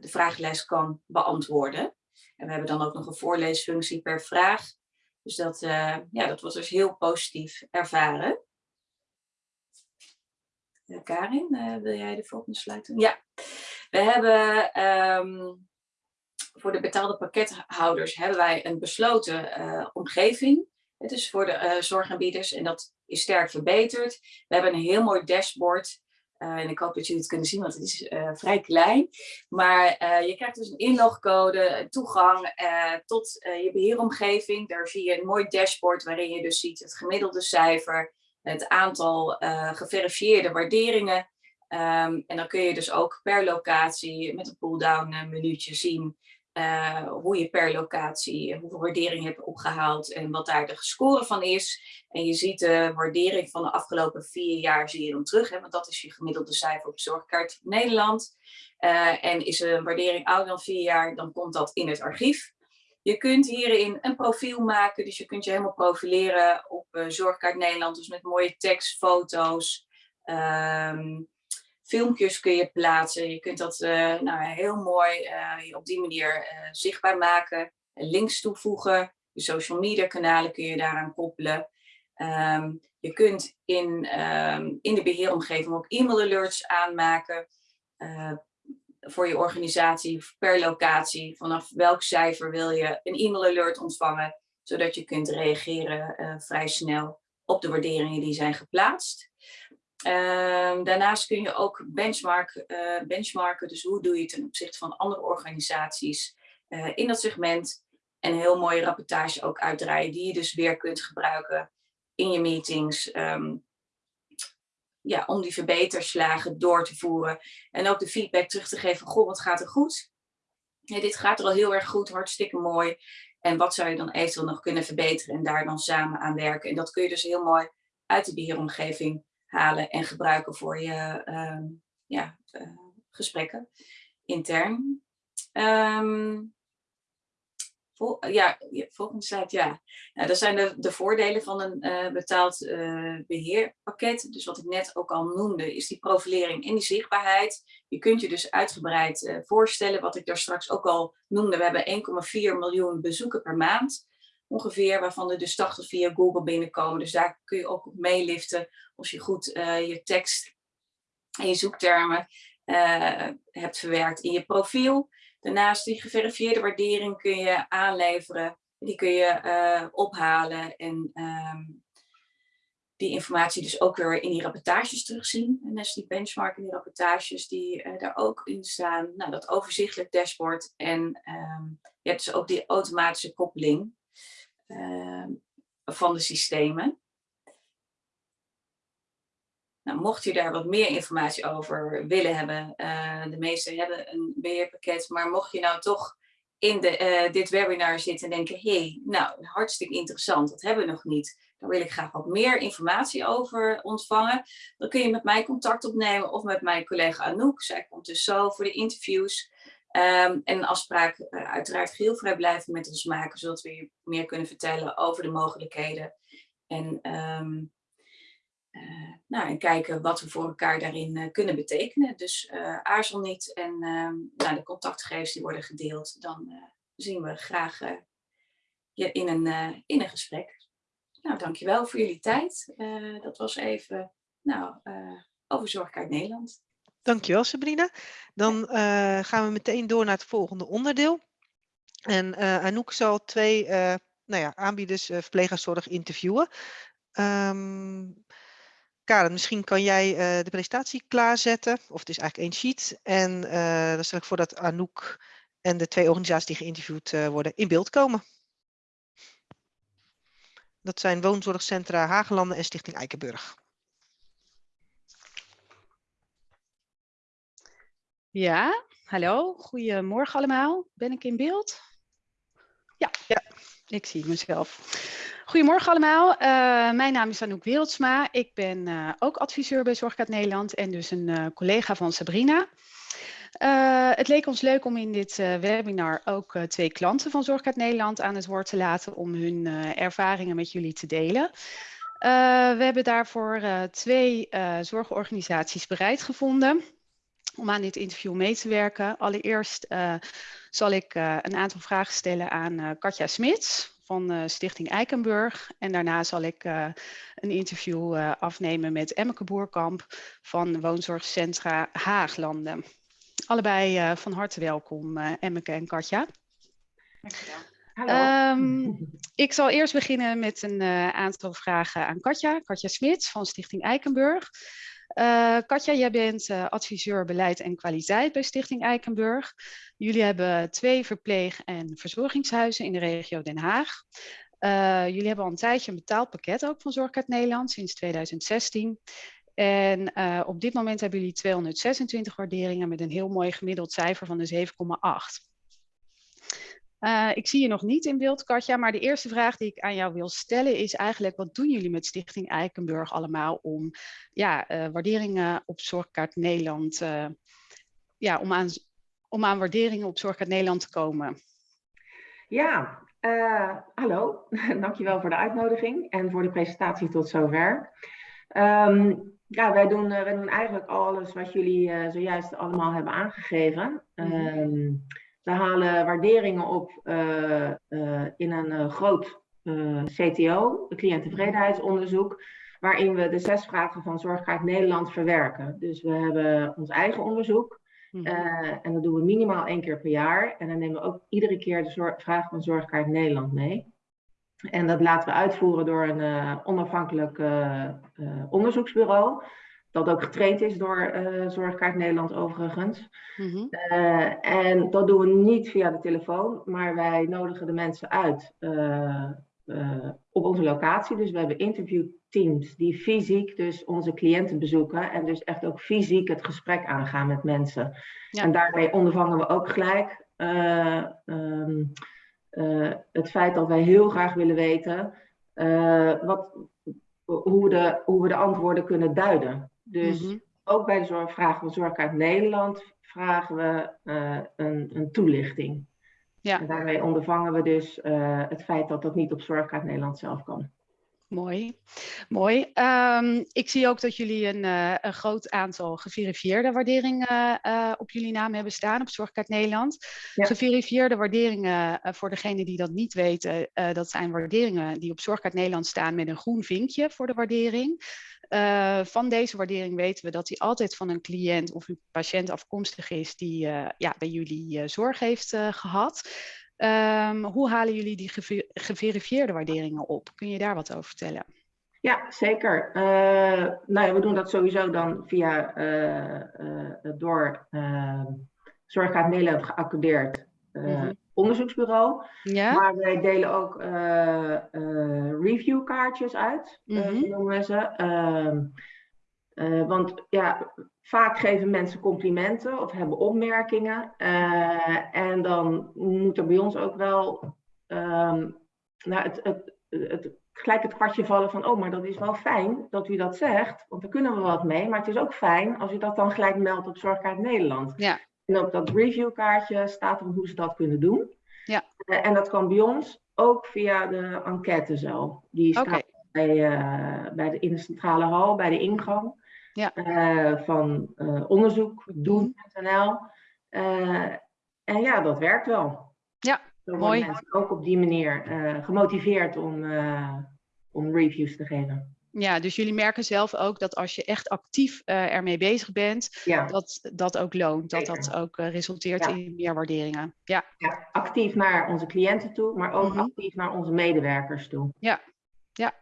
de vragenlijst kan beantwoorden. En we hebben dan ook nog een voorleesfunctie per vraag. Dus dat, ja, dat was dus heel positief ervaren. Karin, wil jij de volgende sluiten? Ja, we hebben ehm, voor de betaalde pakkethouders hebben wij een besloten omgeving. Het is voor de zorgaanbieders en dat is sterk verbeterd. We hebben een heel mooi dashboard uh, en ik hoop dat jullie het kunnen zien, want het is uh, vrij klein. Maar uh, je krijgt dus een inlogcode, toegang tot je beheeromgeving. Daar zie je een mooi dashboard waarin je dus ziet het gemiddelde cijfer, het aantal geverifieerde waarderingen. Um, en dan kun je dus ook per locatie met een pull-down menuutje zien uh, hoe je per locatie, hoeveel waardering hebt opgehaald en wat daar de score van is. En je ziet de waardering van de afgelopen vier jaar zie je dan terug, hè, want dat is je gemiddelde cijfer op Zorgkaart Nederland. En is een waardering ouder dan vier jaar, dan komt dat in het archief. Je kunt hierin een profiel maken, dus je kunt je helemaal profileren op uh, Zorgkaart Nederland, dus met mooie tekst, foto's, um, filmpjes kun je plaatsen. Je kunt dat uh, nou, heel mooi uh, op die manier zichtbaar maken. Links toevoegen. Je social media kanalen kun je daaraan koppelen. Um, je kunt in, um, in de beheeromgeving ook e-mail alerts aanmaken. Voor je organisatie per locatie. Vanaf welk cijfer wil je een e-mail alert ontvangen. Zodat je kunt reageren vrij snel op de waarderingen die zijn geplaatst. Um, daarnaast kun je ook benchmark, uh, benchmarken, dus hoe doe je het ten opzichte van andere organisaties uh, in dat segment. En een heel mooie rapportage ook uitdraaien die je dus weer kunt gebruiken in je meetings. Um, ja, om die verbeterslagen door te voeren. En ook de feedback terug te geven, goh, wat gaat er goed? Dit gaat er al heel erg goed, hartstikke mooi. En wat zou je dan eventueel nog kunnen verbeteren en daar dan samen aan werken. En dat kun je dus heel mooi uit de beheeromgeving halen en gebruiken voor je uh, ja, uh, gesprekken intern. Um, ja, volgende slide, ja. Nou, dat zijn de, de voordelen van een uh, betaald beheerpakket. Dus wat ik net ook al noemde, is die profilering en die zichtbaarheid. Je kunt je dus uitgebreid voorstellen, wat ik daar straks ook al noemde. We hebben 1,4 miljoen bezoeken per maand ongeveer, waarvan er dus 80 via Google binnenkomen. Dus daar kun je ook op meeliften als je goed je tekst en je zoektermen hebt verwerkt in je profiel. Daarnaast die geverifieerde waardering kun je aanleveren. Die kun je uh, ophalen en um, die informatie dus ook weer in die rapportages terugzien. En net die benchmark in die rapportages die uh, daar ook in staan. Nou, dat overzichtelijk dashboard. En um, je hebt dus ook die automatische koppeling uh, van de systemen. Nou, mocht je daar wat meer informatie over willen hebben, uh, de meesten hebben een beheerpakket, maar mocht je nou toch in de, uh, dit webinar zitten en denken, hé, hey, nou, hartstikke interessant, dat hebben we nog niet. Daar wil ik graag wat meer informatie over ontvangen. Dan kun je met mij contact opnemen of met mijn collega Anouk. Zij komt dus zo voor de interviews. Um, en een afspraak uh, uiteraard geheel vrijblijvend met ons maken, zodat we je meer kunnen vertellen over de mogelijkheden. En, um, uh, nou, en kijken wat we voor elkaar daarin uh, kunnen betekenen. Dus aarzel niet en um, nou, de contactgegevens die worden gedeeld, dan zien we graag je in een, in een gesprek. Nou, dankjewel voor jullie tijd. dat was even nou, over Zorgkaart Nederland. Dankjewel Sabrina. Dan gaan we meteen door naar het volgende onderdeel. En Anouk zal twee nou ja, aanbieders verpleeghuiszorg interviewen. Um, Karen, misschien kan jij de presentatie klaarzetten. Of het is eigenlijk één sheet. En dan stel ik voor dat Anouk en de twee organisaties die geïnterviewd worden in beeld komen. Dat zijn Woonzorgcentra Hagelanden en Stichting Eikenburg. Ja, hallo, goedemorgen allemaal. Ben ik in beeld? Ja, ja. Ik zie mezelf. Goedemorgen allemaal, uh, mijn naam is Anouk Wereldsma. Ik ben uh, ook adviseur bij Zorgkaart Nederland en dus een uh, collega van Sabrina. het leek ons leuk om in dit webinar ook twee klanten van Zorgkaart Nederland aan het woord te laten om hun ervaringen met jullie te delen. we hebben daarvoor twee zorgorganisaties bereid gevonden om aan dit interview mee te werken. Allereerst uh, zal ik uh, een aantal vragen stellen aan uh, Katja Smits van Stichting Eikenburg. En daarna zal ik een interview afnemen met Emmeke Boerkamp van Woonzorgcentra Haaglanden. Allebei van harte welkom, Emmeke en Katja. Um, ik zal eerst beginnen met een aantal vragen aan Katja. Katja Smits van Stichting Eikenburg. Uh, Katja, jij bent uh, adviseur beleid en kwaliteit bij Stichting Eikenburg. Jullie hebben twee verpleeg- en verzorgingshuizen in de regio Den Haag. Uh, jullie hebben al een tijdje een betaald pakket ook van Zorgkaart Nederland sinds 2016. En op dit moment hebben jullie 226 waarderingen met een heel mooi gemiddeld cijfer van de 7,8. Uh, ik zie je nog niet in beeld, Katja, maar de eerste vraag die ik aan jou wil stellen is eigenlijk, wat doen jullie met Stichting Eikenburg allemaal om ja, uh, waarderingen op Zorgkaart Nederland, uh, ja, om aan, om aan waarderingen op Zorgkaart Nederland te komen? Ja, hallo, dankjewel voor de uitnodiging en voor de presentatie tot zover. Um, ja, wij doen, wij doen eigenlijk alles wat jullie zojuist allemaal hebben aangegeven. Mm -hmm. um, we halen waarderingen op uh, uh, in een uh, groot CTO, een cliënttevredenheidsonderzoek, waarin we de zes vragen van Zorgkaart Nederland verwerken. Dus we hebben ons eigen onderzoek -hmm. en dat doen we minimaal één keer per jaar. En dan nemen we ook iedere keer de vragen van Zorgkaart Nederland mee. En dat laten we uitvoeren door een onafhankelijk onderzoeksbureau dat ook getraind is door uh, Zorgkaart Nederland overigens. Mm -hmm. uh, en dat doen we niet via de telefoon, maar wij nodigen de mensen uit uh, op onze locatie. Dus we hebben interviewteams die fysiek dus onze cliënten bezoeken en dus echt ook fysiek het gesprek aangaan met mensen. Ja. En daarmee ondervangen we ook gelijk um, het feit dat wij heel graag willen weten wat, hoe, de, hoe we de antwoorden kunnen duiden. Dus mm -hmm. ook bij de zorg, vragen van Zorgkaart Nederland vragen we uh, een, een, toelichting. Ja. En daarmee ondervangen we dus uh, het feit dat dat niet op Zorgkaart Nederland zelf kan. Mooi, mooi. Um, ik zie ook dat jullie een, uh, een groot aantal geverifieerde waarderingen uh, op jullie naam hebben staan op Zorgkaart Nederland. Ja. Geverifieerde waarderingen, uh, voor degenen die dat niet weten, dat zijn waarderingen die op Zorgkaart Nederland staan met een groen vinkje voor de waardering. Uh, van deze waardering weten we dat die altijd van een cliënt of een patiënt afkomstig is die uh, ja, bij jullie uh, zorg heeft gehad. Um, hoe halen jullie die gever geverifieerde waarderingen op? Kun je daar wat over vertellen? Ja, zeker. nou ja, we doen dat sowieso dan via door Zorgkaart Nederland geaccordeerd mm -hmm onderzoeksbureau. Ja. Maar wij delen ook uh, uh, reviewkaartjes uit, mm -hmm. uh, noemen we ze. Uh, want ja, vaak geven mensen complimenten of hebben opmerkingen. en dan moet er bij ons ook wel um, nou, het, het, het, gelijk het kwartje vallen van... oh, maar dat is wel fijn dat u dat zegt, want daar kunnen we wat mee. Maar het is ook fijn als u dat dan gelijk meldt op Zorgkaart Nederland. Ja. En op dat reviewkaartje staat er hoe ze dat kunnen doen. Ja. Uh, en dat kan bij ons ook via de enquête zelf. Die staat okay. bij, uh, bij de, in de centrale hal, bij de ingang ja. uh, van onderzoek doen.nl. en ja, dat werkt wel. Ja, Zo mooi. Mensen ook op die manier gemotiveerd om, om reviews te geven. Ja, dus jullie merken zelf ook dat als je echt actief uh, ermee bezig bent, ja. dat dat ook loont, dat dat ook uh, resulteert ja. in meer waarderingen. Ja. ja. actief naar onze cliënten toe, maar ook mm -hmm. actief naar onze medewerkers toe. Ja, ja.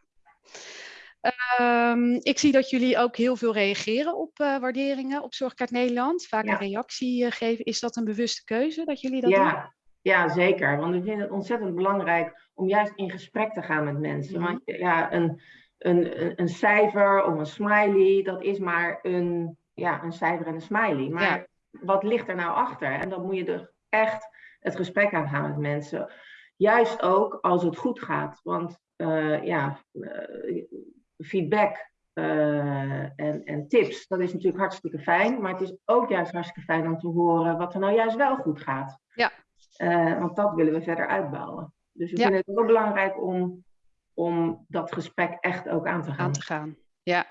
Um, ik zie dat jullie ook heel veel reageren op uh, waarderingen op Zorgkaart Nederland. Vaak een reactie geven. Is dat een bewuste keuze dat jullie dat ja. doen? Ja, zeker. Want ik vind het ontzettend belangrijk om juist in gesprek te gaan met mensen. Mm -hmm. Want ja, een een, een cijfer of een smiley, dat is maar een, ja, een cijfer en een smiley. Maar ja. wat ligt er nou achter? En dan moet je er echt het gesprek aan gaan met mensen. Juist ook als het goed gaat. Want uh, ja, uh, feedback uh, en, en tips, dat is natuurlijk hartstikke fijn. Maar het is ook juist hartstikke fijn om te horen wat er nou juist wel goed gaat. Ja. want dat willen we verder uitbouwen. Dus we ja. vinden het ook belangrijk om om dat gesprek echt ook aan te gaan. Aan te gaan, ja.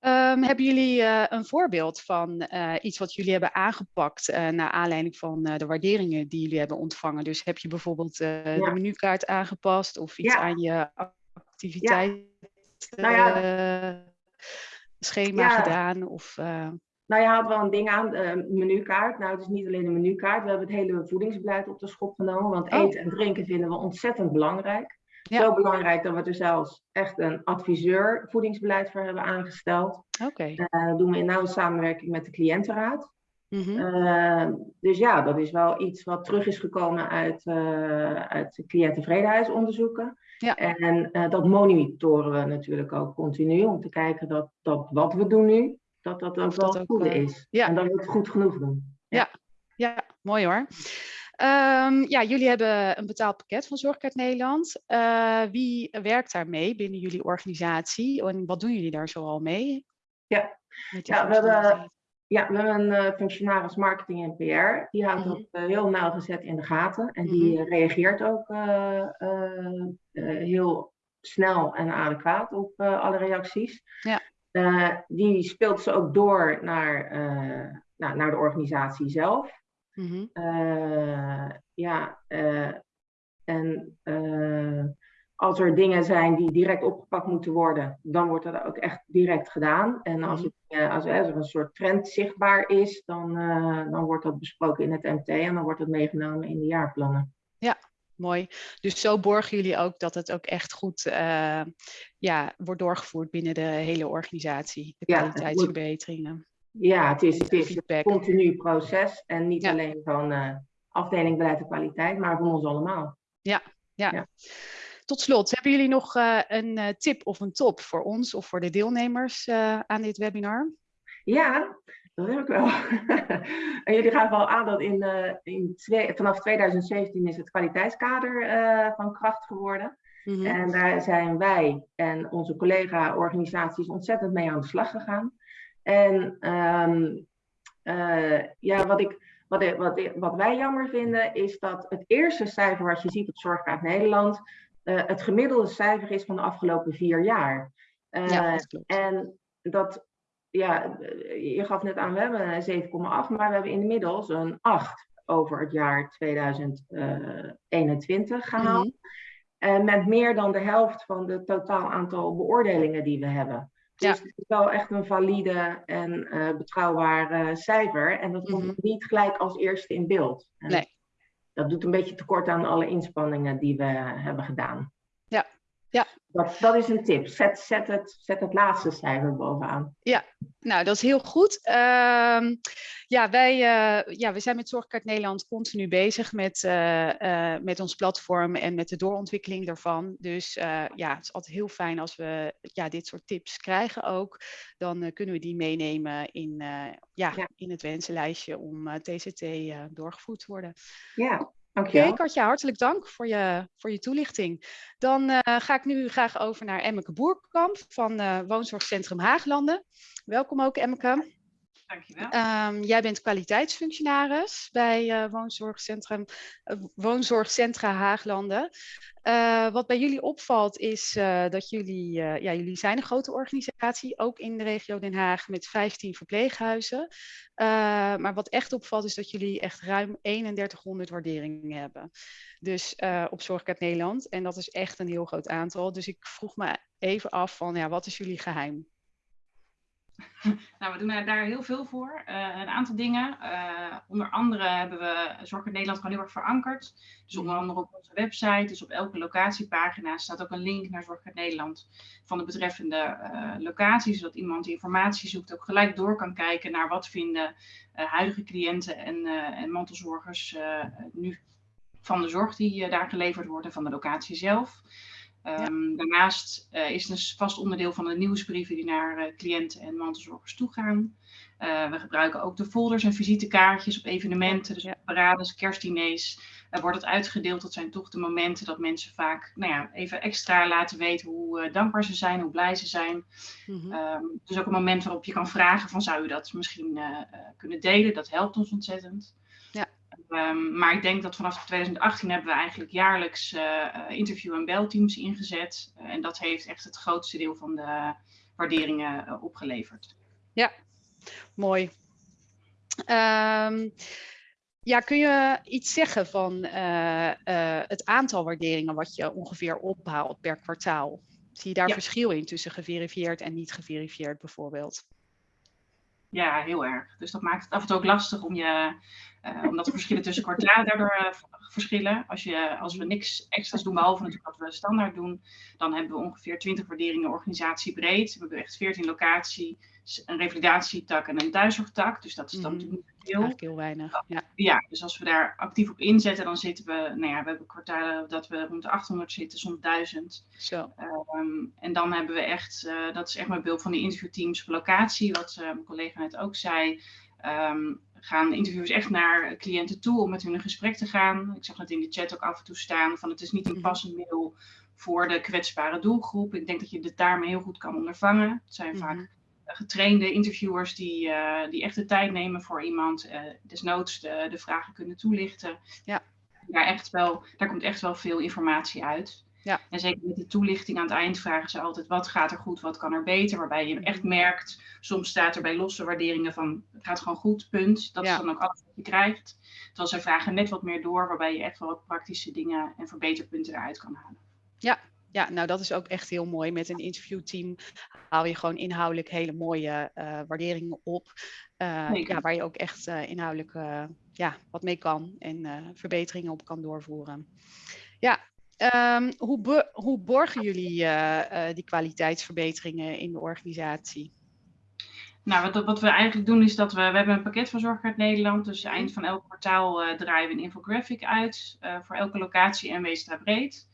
Ehm, hebben jullie eh, een voorbeeld van eh, iets wat jullie hebben aangepakt uh, naar aanleiding van de waarderingen die jullie hebben ontvangen? Dus heb je bijvoorbeeld de menukaart aangepast of iets Ja. aan je activiteit Nou ja. schema Ja. gedaan? Of, Nou, je had wel een ding aan, de menukaart. Nou, het is niet alleen een menukaart. We hebben het hele voedingsbeleid op de schop genomen. Want Oh. eten en drinken vinden we ontzettend belangrijk. Ja. Zo belangrijk dat we er zelfs echt een adviseur voedingsbeleid voor hebben aangesteld. Oké. Eh, dat doen we in nauwe samenwerking met de cliëntenraad. Mhm. Eh, dus ja, dat is wel iets wat terug is gekomen uit, eh uit cliënttevredenheidsonderzoeken. Ja. En dat monitoren we natuurlijk ook continu om te kijken dat, dat wat we doen nu, dat dat ook Of wel dat het goede is. ja. En dat we het goed genoeg doen. Ja, mooi hoor. Ehm, ja, jullie hebben een betaald pakket van Zorgkaart Nederland. Eh, wie werkt daarmee binnen jullie organisatie en wat doen jullie daar zoal mee? Ja. Ja, we hebben-? Ja, we hebben een eh, functionaris marketing en PR. Die houdt Mhm. dat eh, heel nauwgezet in de gaten. En die eh, reageert ook heel snel en adequaat op alle reacties. Ja. Die speelt ze ook door naar, nou, naar de organisatie zelf. Mhm. Eh, ja, eh, en eh, als er dingen zijn die direct opgepakt moeten worden, dan wordt dat ook echt direct gedaan. En als, Mhm. het, als er een soort trend zichtbaar is, dan, dan wordt dat besproken in het MT en dan wordt het meegenomen in de jaarplannen. Mooi. Dus zo borgen jullie ook dat het ook echt goed eh, ja, wordt doorgevoerd binnen de hele organisatie. De Ja, kwaliteitsverbeteringen. Ja, het is, het is een continu proces en niet Ja. alleen van eh, afdeling beleid en kwaliteit, maar van ons allemaal. Ja. Ja. Tot slot, hebben jullie nog eh, een eh, tip of een top voor ons of voor de deelnemers aan dit webinar? Ja, dat heb ik wel. en jullie gaven al aan dat in, in twee, vanaf 2017 is het kwaliteitskader van kracht geworden. Mhm. En daar zijn wij en onze collega-organisaties ontzettend mee aan de slag gegaan. En ehm, eh, ja, wat, ik, wat, wat, wat wij jammer vinden, is dat het eerste cijfer wat je ziet op Zorgkaart Nederland, eh, het gemiddelde cijfer is van de afgelopen vier jaar. Eh, ja, dat en dat, ja, je gaf net aan, we hebben een 7,8, maar we hebben inmiddels een 8 over het jaar 2021 gehaald. Eh, met meer dan de helft van het totaal aantal beoordelingen die we hebben. Dus Ja. het is wel echt een valide en eh, betrouwbaar eh, cijfer. En dat komt Mhm. niet gelijk als eerste in beeld. En Nee. Dat doet een beetje tekort aan alle inspanningen die we hebben gedaan. Ja. Ja. Dat, dat is een tip. Zet, zet, het, zet het laatste cijfer bovenaan. Nou, dat is heel goed. Ehm, ja, wij eh, ja, we zijn met Zorgkaart Nederland continu bezig met, eh, eh, met ons platform en met de doorontwikkeling daarvan. Dus eh, ja, het is altijd heel fijn als we ja, dit soort tips krijgen ook. Dan kunnen we die meenemen in, eh, ja, Ja. in het wensenlijstje om TCT doorgevoerd te worden. Ja, Oké. Katja, hartelijk dank voor je, voor je toelichting. Dan eh, ga ik nu graag over naar Emmeke Boerkamp van eh, Woonzorgcentrum Haaglanden. Welkom ook, Emmeke. Ehm, jij bent kwaliteitsfunctionaris bij eh, Woonzorgcentrum, eh, Woonzorgcentra Haaglanden. Eh, wat bij jullie opvalt is dat jullie, ja, jullie zijn een grote organisatie, ook in de regio Den Haag met 15 verpleeghuizen. Maar wat echt opvalt is dat jullie echt ruim 3100 waarderingen hebben. Dus op Zorgkaart Nederland. En dat is echt een heel groot aantal. Dus ik vroeg me even af van, ja, wat is jullie geheim? Nou, we doen daar heel veel voor. Eh, een aantal dingen. Eh, onder andere hebben we Zorg in Nederland gewoon heel erg verankerd. Dus onder andere op onze website, dus op elke locatiepagina staat ook een link naar Zorg in Nederland van de betreffende eh, locatie. Zodat iemand die informatie zoekt ook gelijk door kan kijken naar wat vinden huidige cliënten en, en mantelzorgers nu van de zorg die daar geleverd wordt en van de locatie zelf. Ehm, Daarnaast eh, is het een vast onderdeel van de nieuwsbrieven die naar eh, cliënten en mantelzorgers toe gaan. Eh, we gebruiken ook de folders en visitekaartjes op evenementen, dus Ja. parades, kerstdiners. Er wordt het uitgedeeld. Dat zijn toch de momenten dat mensen vaak nou ja, even extra laten weten hoe dankbaar ze zijn, hoe blij ze zijn. Mhm. Ehm, dus ook een moment waarop je kan vragen van zou u dat misschien kunnen delen. Dat helpt ons ontzettend. Ehm, maar ik denk dat vanaf 2018 hebben we eigenlijk jaarlijks eh, eh, interview- en belteams ingezet. Eh, en dat heeft echt het grootste deel van de, waarderingen opgeleverd. Ja, mooi. Ehm, ja, kun je iets zeggen van het aantal waarderingen wat je ongeveer ophaalt per kwartaal? Zie je daar verschil in tussen geverifieerd en niet geverifieerd bijvoorbeeld? Ja, heel erg. Dus dat maakt het af en toe ook lastig om je, uh, omdat de verschillen tussen kwartalen daardoor uh, verschillen. Als, je, als we niks extra's doen, behalve natuurlijk wat we standaard doen, dan hebben we ongeveer 20 waarderingen organisatiebreed. We hebben echt 14 locatie, een revalidatietak en een thuiszorgtak. Dus dat is dan mm natuurlijk veel. Eigenlijk heel weinig. Ja. ja, dus als we daar actief op inzetten, dan zitten we, nou ja, we hebben kwartalen dat we rond de 800 zitten, soms 1000. Zo. Um, en dan hebben we echt, uh, dat is echt mijn beeld van de interviewteams op locatie, wat uh, mijn collega net ook zei. Um, gaan interviewers echt naar cliënten toe om met hun in gesprek te gaan. Ik zag het in de chat ook af en toe staan van het is niet een mhm. passend middel voor de kwetsbare doelgroep. Ik denk dat je het daarmee heel goed kan ondervangen. Het zijn vaak mhm getrainde interviewers die, uh, die echt de tijd nemen voor iemand, uh, desnoods de, de, vragen kunnen toelichten. Ja. Daar, echt wel, daar komt echt wel veel informatie uit. Ja. En zeker met de toelichting aan het eind vragen ze altijd wat gaat er goed, wat kan er beter. Waarbij je echt merkt, soms staat er bij losse waarderingen van het gaat gewoon goed, punt. Dat is dan ook alles wat je krijgt. Terwijl zij vragen net wat meer door, waarbij je echt wel wat praktische dingen en verbeterpunten eruit kan halen. Ja, ja, nou dat is ook echt heel mooi. Met een interviewteam haal je gewoon inhoudelijk hele mooie uh, waarderingen op. Uh, ja, waar je ook echt uh, inhoudelijk ja, wat mee kan en verbeteringen op kan doorvoeren. Ja, um, hoe, hoe borgen jullie die kwaliteitsverbeteringen in de organisatie? Nou, wat, wat, we eigenlijk doen is dat we, we hebben een pakket van Zorgkaart Nederland. Dus eind van elk kwartaal draaien we een infographic uit voor elke locatie en Weestra breed.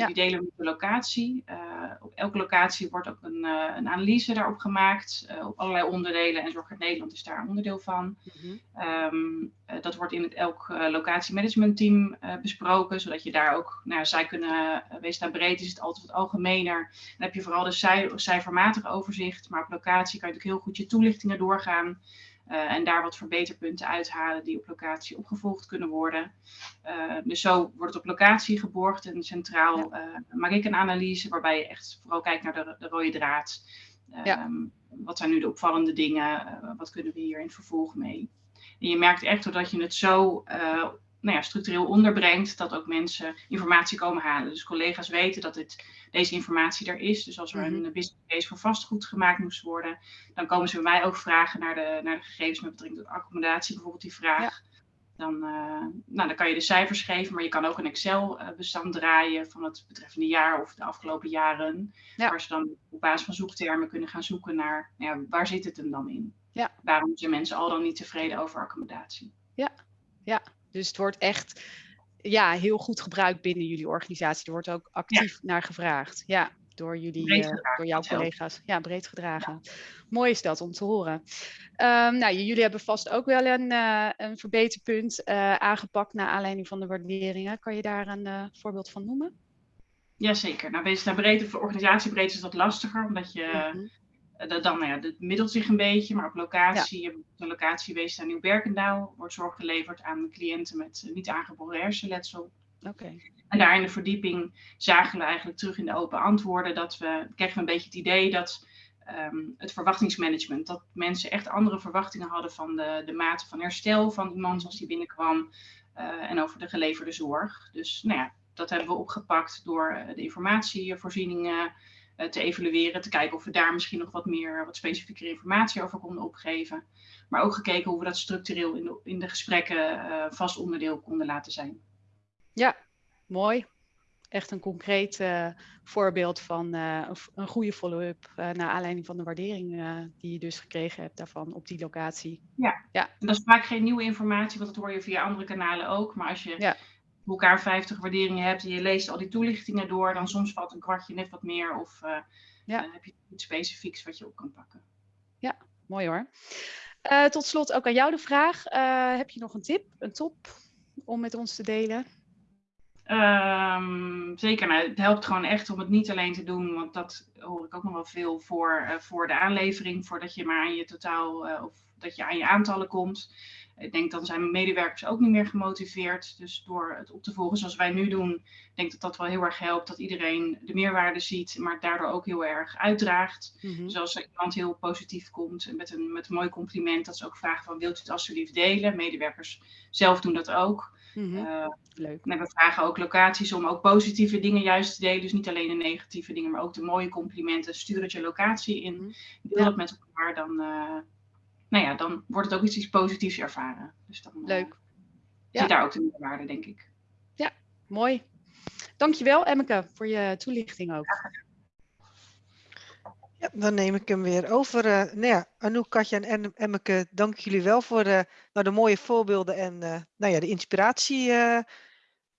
Ja. Die delen we met de locatie. Uh, op elke locatie wordt ook een, uh, een analyse daarop gemaakt. Uh, op allerlei onderdelen. En Zorg Nederland is daar een onderdeel van. Mm -hmm. um, dat wordt in het elk locatiemanagementteam besproken. Zodat je daar ook, nou, zij kunnen, wees daar breed is het altijd wat algemener. Dan heb je vooral de cijfer, cijfermatig overzicht. Maar op locatie kan je natuurlijk heel goed je toelichtingen doorgaan. Uh, en daar wat verbeterpunten uithalen die op locatie opgevolgd kunnen worden. Uh, dus zo wordt het op locatie geborgd en centraal uh, maak ik een analyse waarbij je echt vooral kijkt naar de, de rode draad. Ja. Um, wat zijn nu de opvallende dingen? wat kunnen we hier in het vervolg mee? En je merkt echt doordat je het zo nou ja, structureel onderbrengt, dat ook mensen informatie komen halen. Dus collega's weten dat dit, deze informatie er is. Dus als er een mhm. business case voor vastgoed gemaakt moest worden, dan komen ze bij mij ook vragen naar de, naar de gegevens met betrekking tot accommodatie, bijvoorbeeld die vraag. Dan, uh, nou, dan kan je de cijfers geven, maar je kan ook een Excel-bestand draaien van het betreffende jaar of de afgelopen jaren. Ja. Waar ze dan op basis van zoektermen kunnen gaan zoeken naar nou ja, waar zit het hem dan in? Ja. Waarom zijn mensen al dan niet tevreden over accommodatie? Ja, ja. Dus het wordt echt ja, heel goed gebruikt binnen jullie organisatie. Er wordt ook actief naar gevraagd. Ja, door jullie, uh, door jouw collega's. Ja, breed gedragen. Ja. Mooi is dat om te horen. Um, nou, jullie hebben vast ook wel een, uh, een verbeterpunt uh, aangepakt naar aanleiding van de waarderingen. Kan je daar een voorbeeld van noemen? Jazeker. Nou, wees naar breed of organisatiebreed is dat lastiger, omdat je mm -hmm. Dat dan, nou ja, het middelt zich een beetje, maar op locatie, ja. de locatie wees aan Nieuw-Berkendaal, wordt zorg geleverd aan cliënten met niet aangeboren hersenletsel. Okay. En daar in de verdieping zagen we eigenlijk terug in de open antwoorden dat we, kregen we een beetje het idee dat um, het verwachtingsmanagement, dat mensen echt andere verwachtingen hadden van de, de mate van herstel van iemand als die binnenkwam uh, en over de geleverde zorg. Dus nou ja, dat hebben we opgepakt door de informatievoorzieningen te evalueren, te kijken of we daar misschien nog wat meer, wat specifieke informatie over konden opgeven. Maar ook gekeken hoe we dat structureel in de, in de gesprekken uh, vast onderdeel konden laten zijn. Ja, mooi. Echt een concreet uh, voorbeeld van een, een, goede follow-up naar aanleiding van de waardering die je dus gekregen hebt daarvan op die locatie. Ja. ja, en dat is vaak geen nieuwe informatie, want dat hoor je via andere kanalen ook. Maar als je ja elkaar 50 waarderingen hebt en je leest al die toelichtingen door, dan soms valt een kwartje net wat meer of uh, ja. uh, heb je iets specifieks wat je op kan pakken. Ja, mooi hoor. Uh, tot slot ook aan jou de vraag. heb je nog een tip, een top om met ons te delen? Ehm, zeker, nou, het helpt gewoon echt om het niet alleen te doen, want dat hoor ik ook nog wel veel voor, voor de aanlevering, voordat je maar aan je totaal of dat je aan je aantallen komt. Ik denk dan zijn medewerkers ook niet meer gemotiveerd. Dus door het op te volgen zoals wij nu doen, ik denk dat dat wel heel erg helpt. Dat iedereen de meerwaarde ziet, maar daardoor ook heel erg uitdraagt. Mm -hmm. Dus als er iemand heel positief komt met een, met een mooi compliment, dat ze ook vragen van wilt u het alsjeblieft delen. Medewerkers zelf doen dat ook. Mm -hmm. uh, Leuk. En we vragen ook locaties om ook positieve dingen juist te delen. Dus niet alleen de negatieve dingen, maar ook de mooie complimenten. Stuur het je locatie in. Mhm. Deel Ja. het met elkaar. Dan, uh, nou ja, dan wordt het ook iets, iets positiefs ervaren. Dus dan uh, Leuk. zie je daar ook de meerwaarde, denk ik. Mooi. Dankjewel Emmeke voor je toelichting ook. Ja, dan neem ik hem weer over. Uh, nou ja, Anouk, Katja en Emmeke, dank jullie wel voor uh, nou, de mooie voorbeelden en uh, nou ja, de inspiratie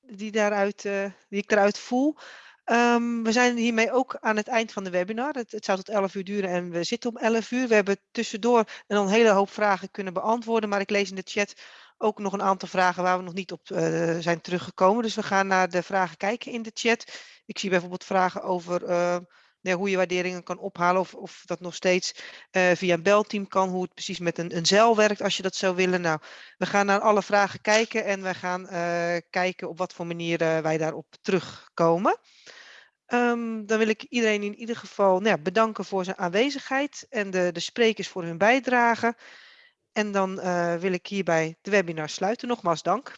die, daaruit, die ik daaruit voel. Um, we zijn hiermee ook aan het eind van de webinar. Het, het zou tot 11 uur duren en we zitten om 11 uur. We hebben tussendoor een hele hoop vragen kunnen beantwoorden, maar ik lees in de chat ook nog een aantal vragen waar we nog niet op uh, zijn teruggekomen. Dus we gaan naar de vragen kijken in de chat. Ik zie bijvoorbeeld vragen over uh, ja, hoe je waarderingen kan ophalen of, of dat nog steeds uh, via een belteam kan, hoe het precies met een, een zeil werkt als je dat zou willen. Nou, we gaan naar alle vragen kijken en we gaan kijken op wat voor manier wij daarop terugkomen. Um, dan wil ik iedereen in ieder geval nou bedanken voor zijn aanwezigheid en de, de sprekers voor hun bijdrage. En dan wil ik hierbij de webinar sluiten. Nogmaals dank.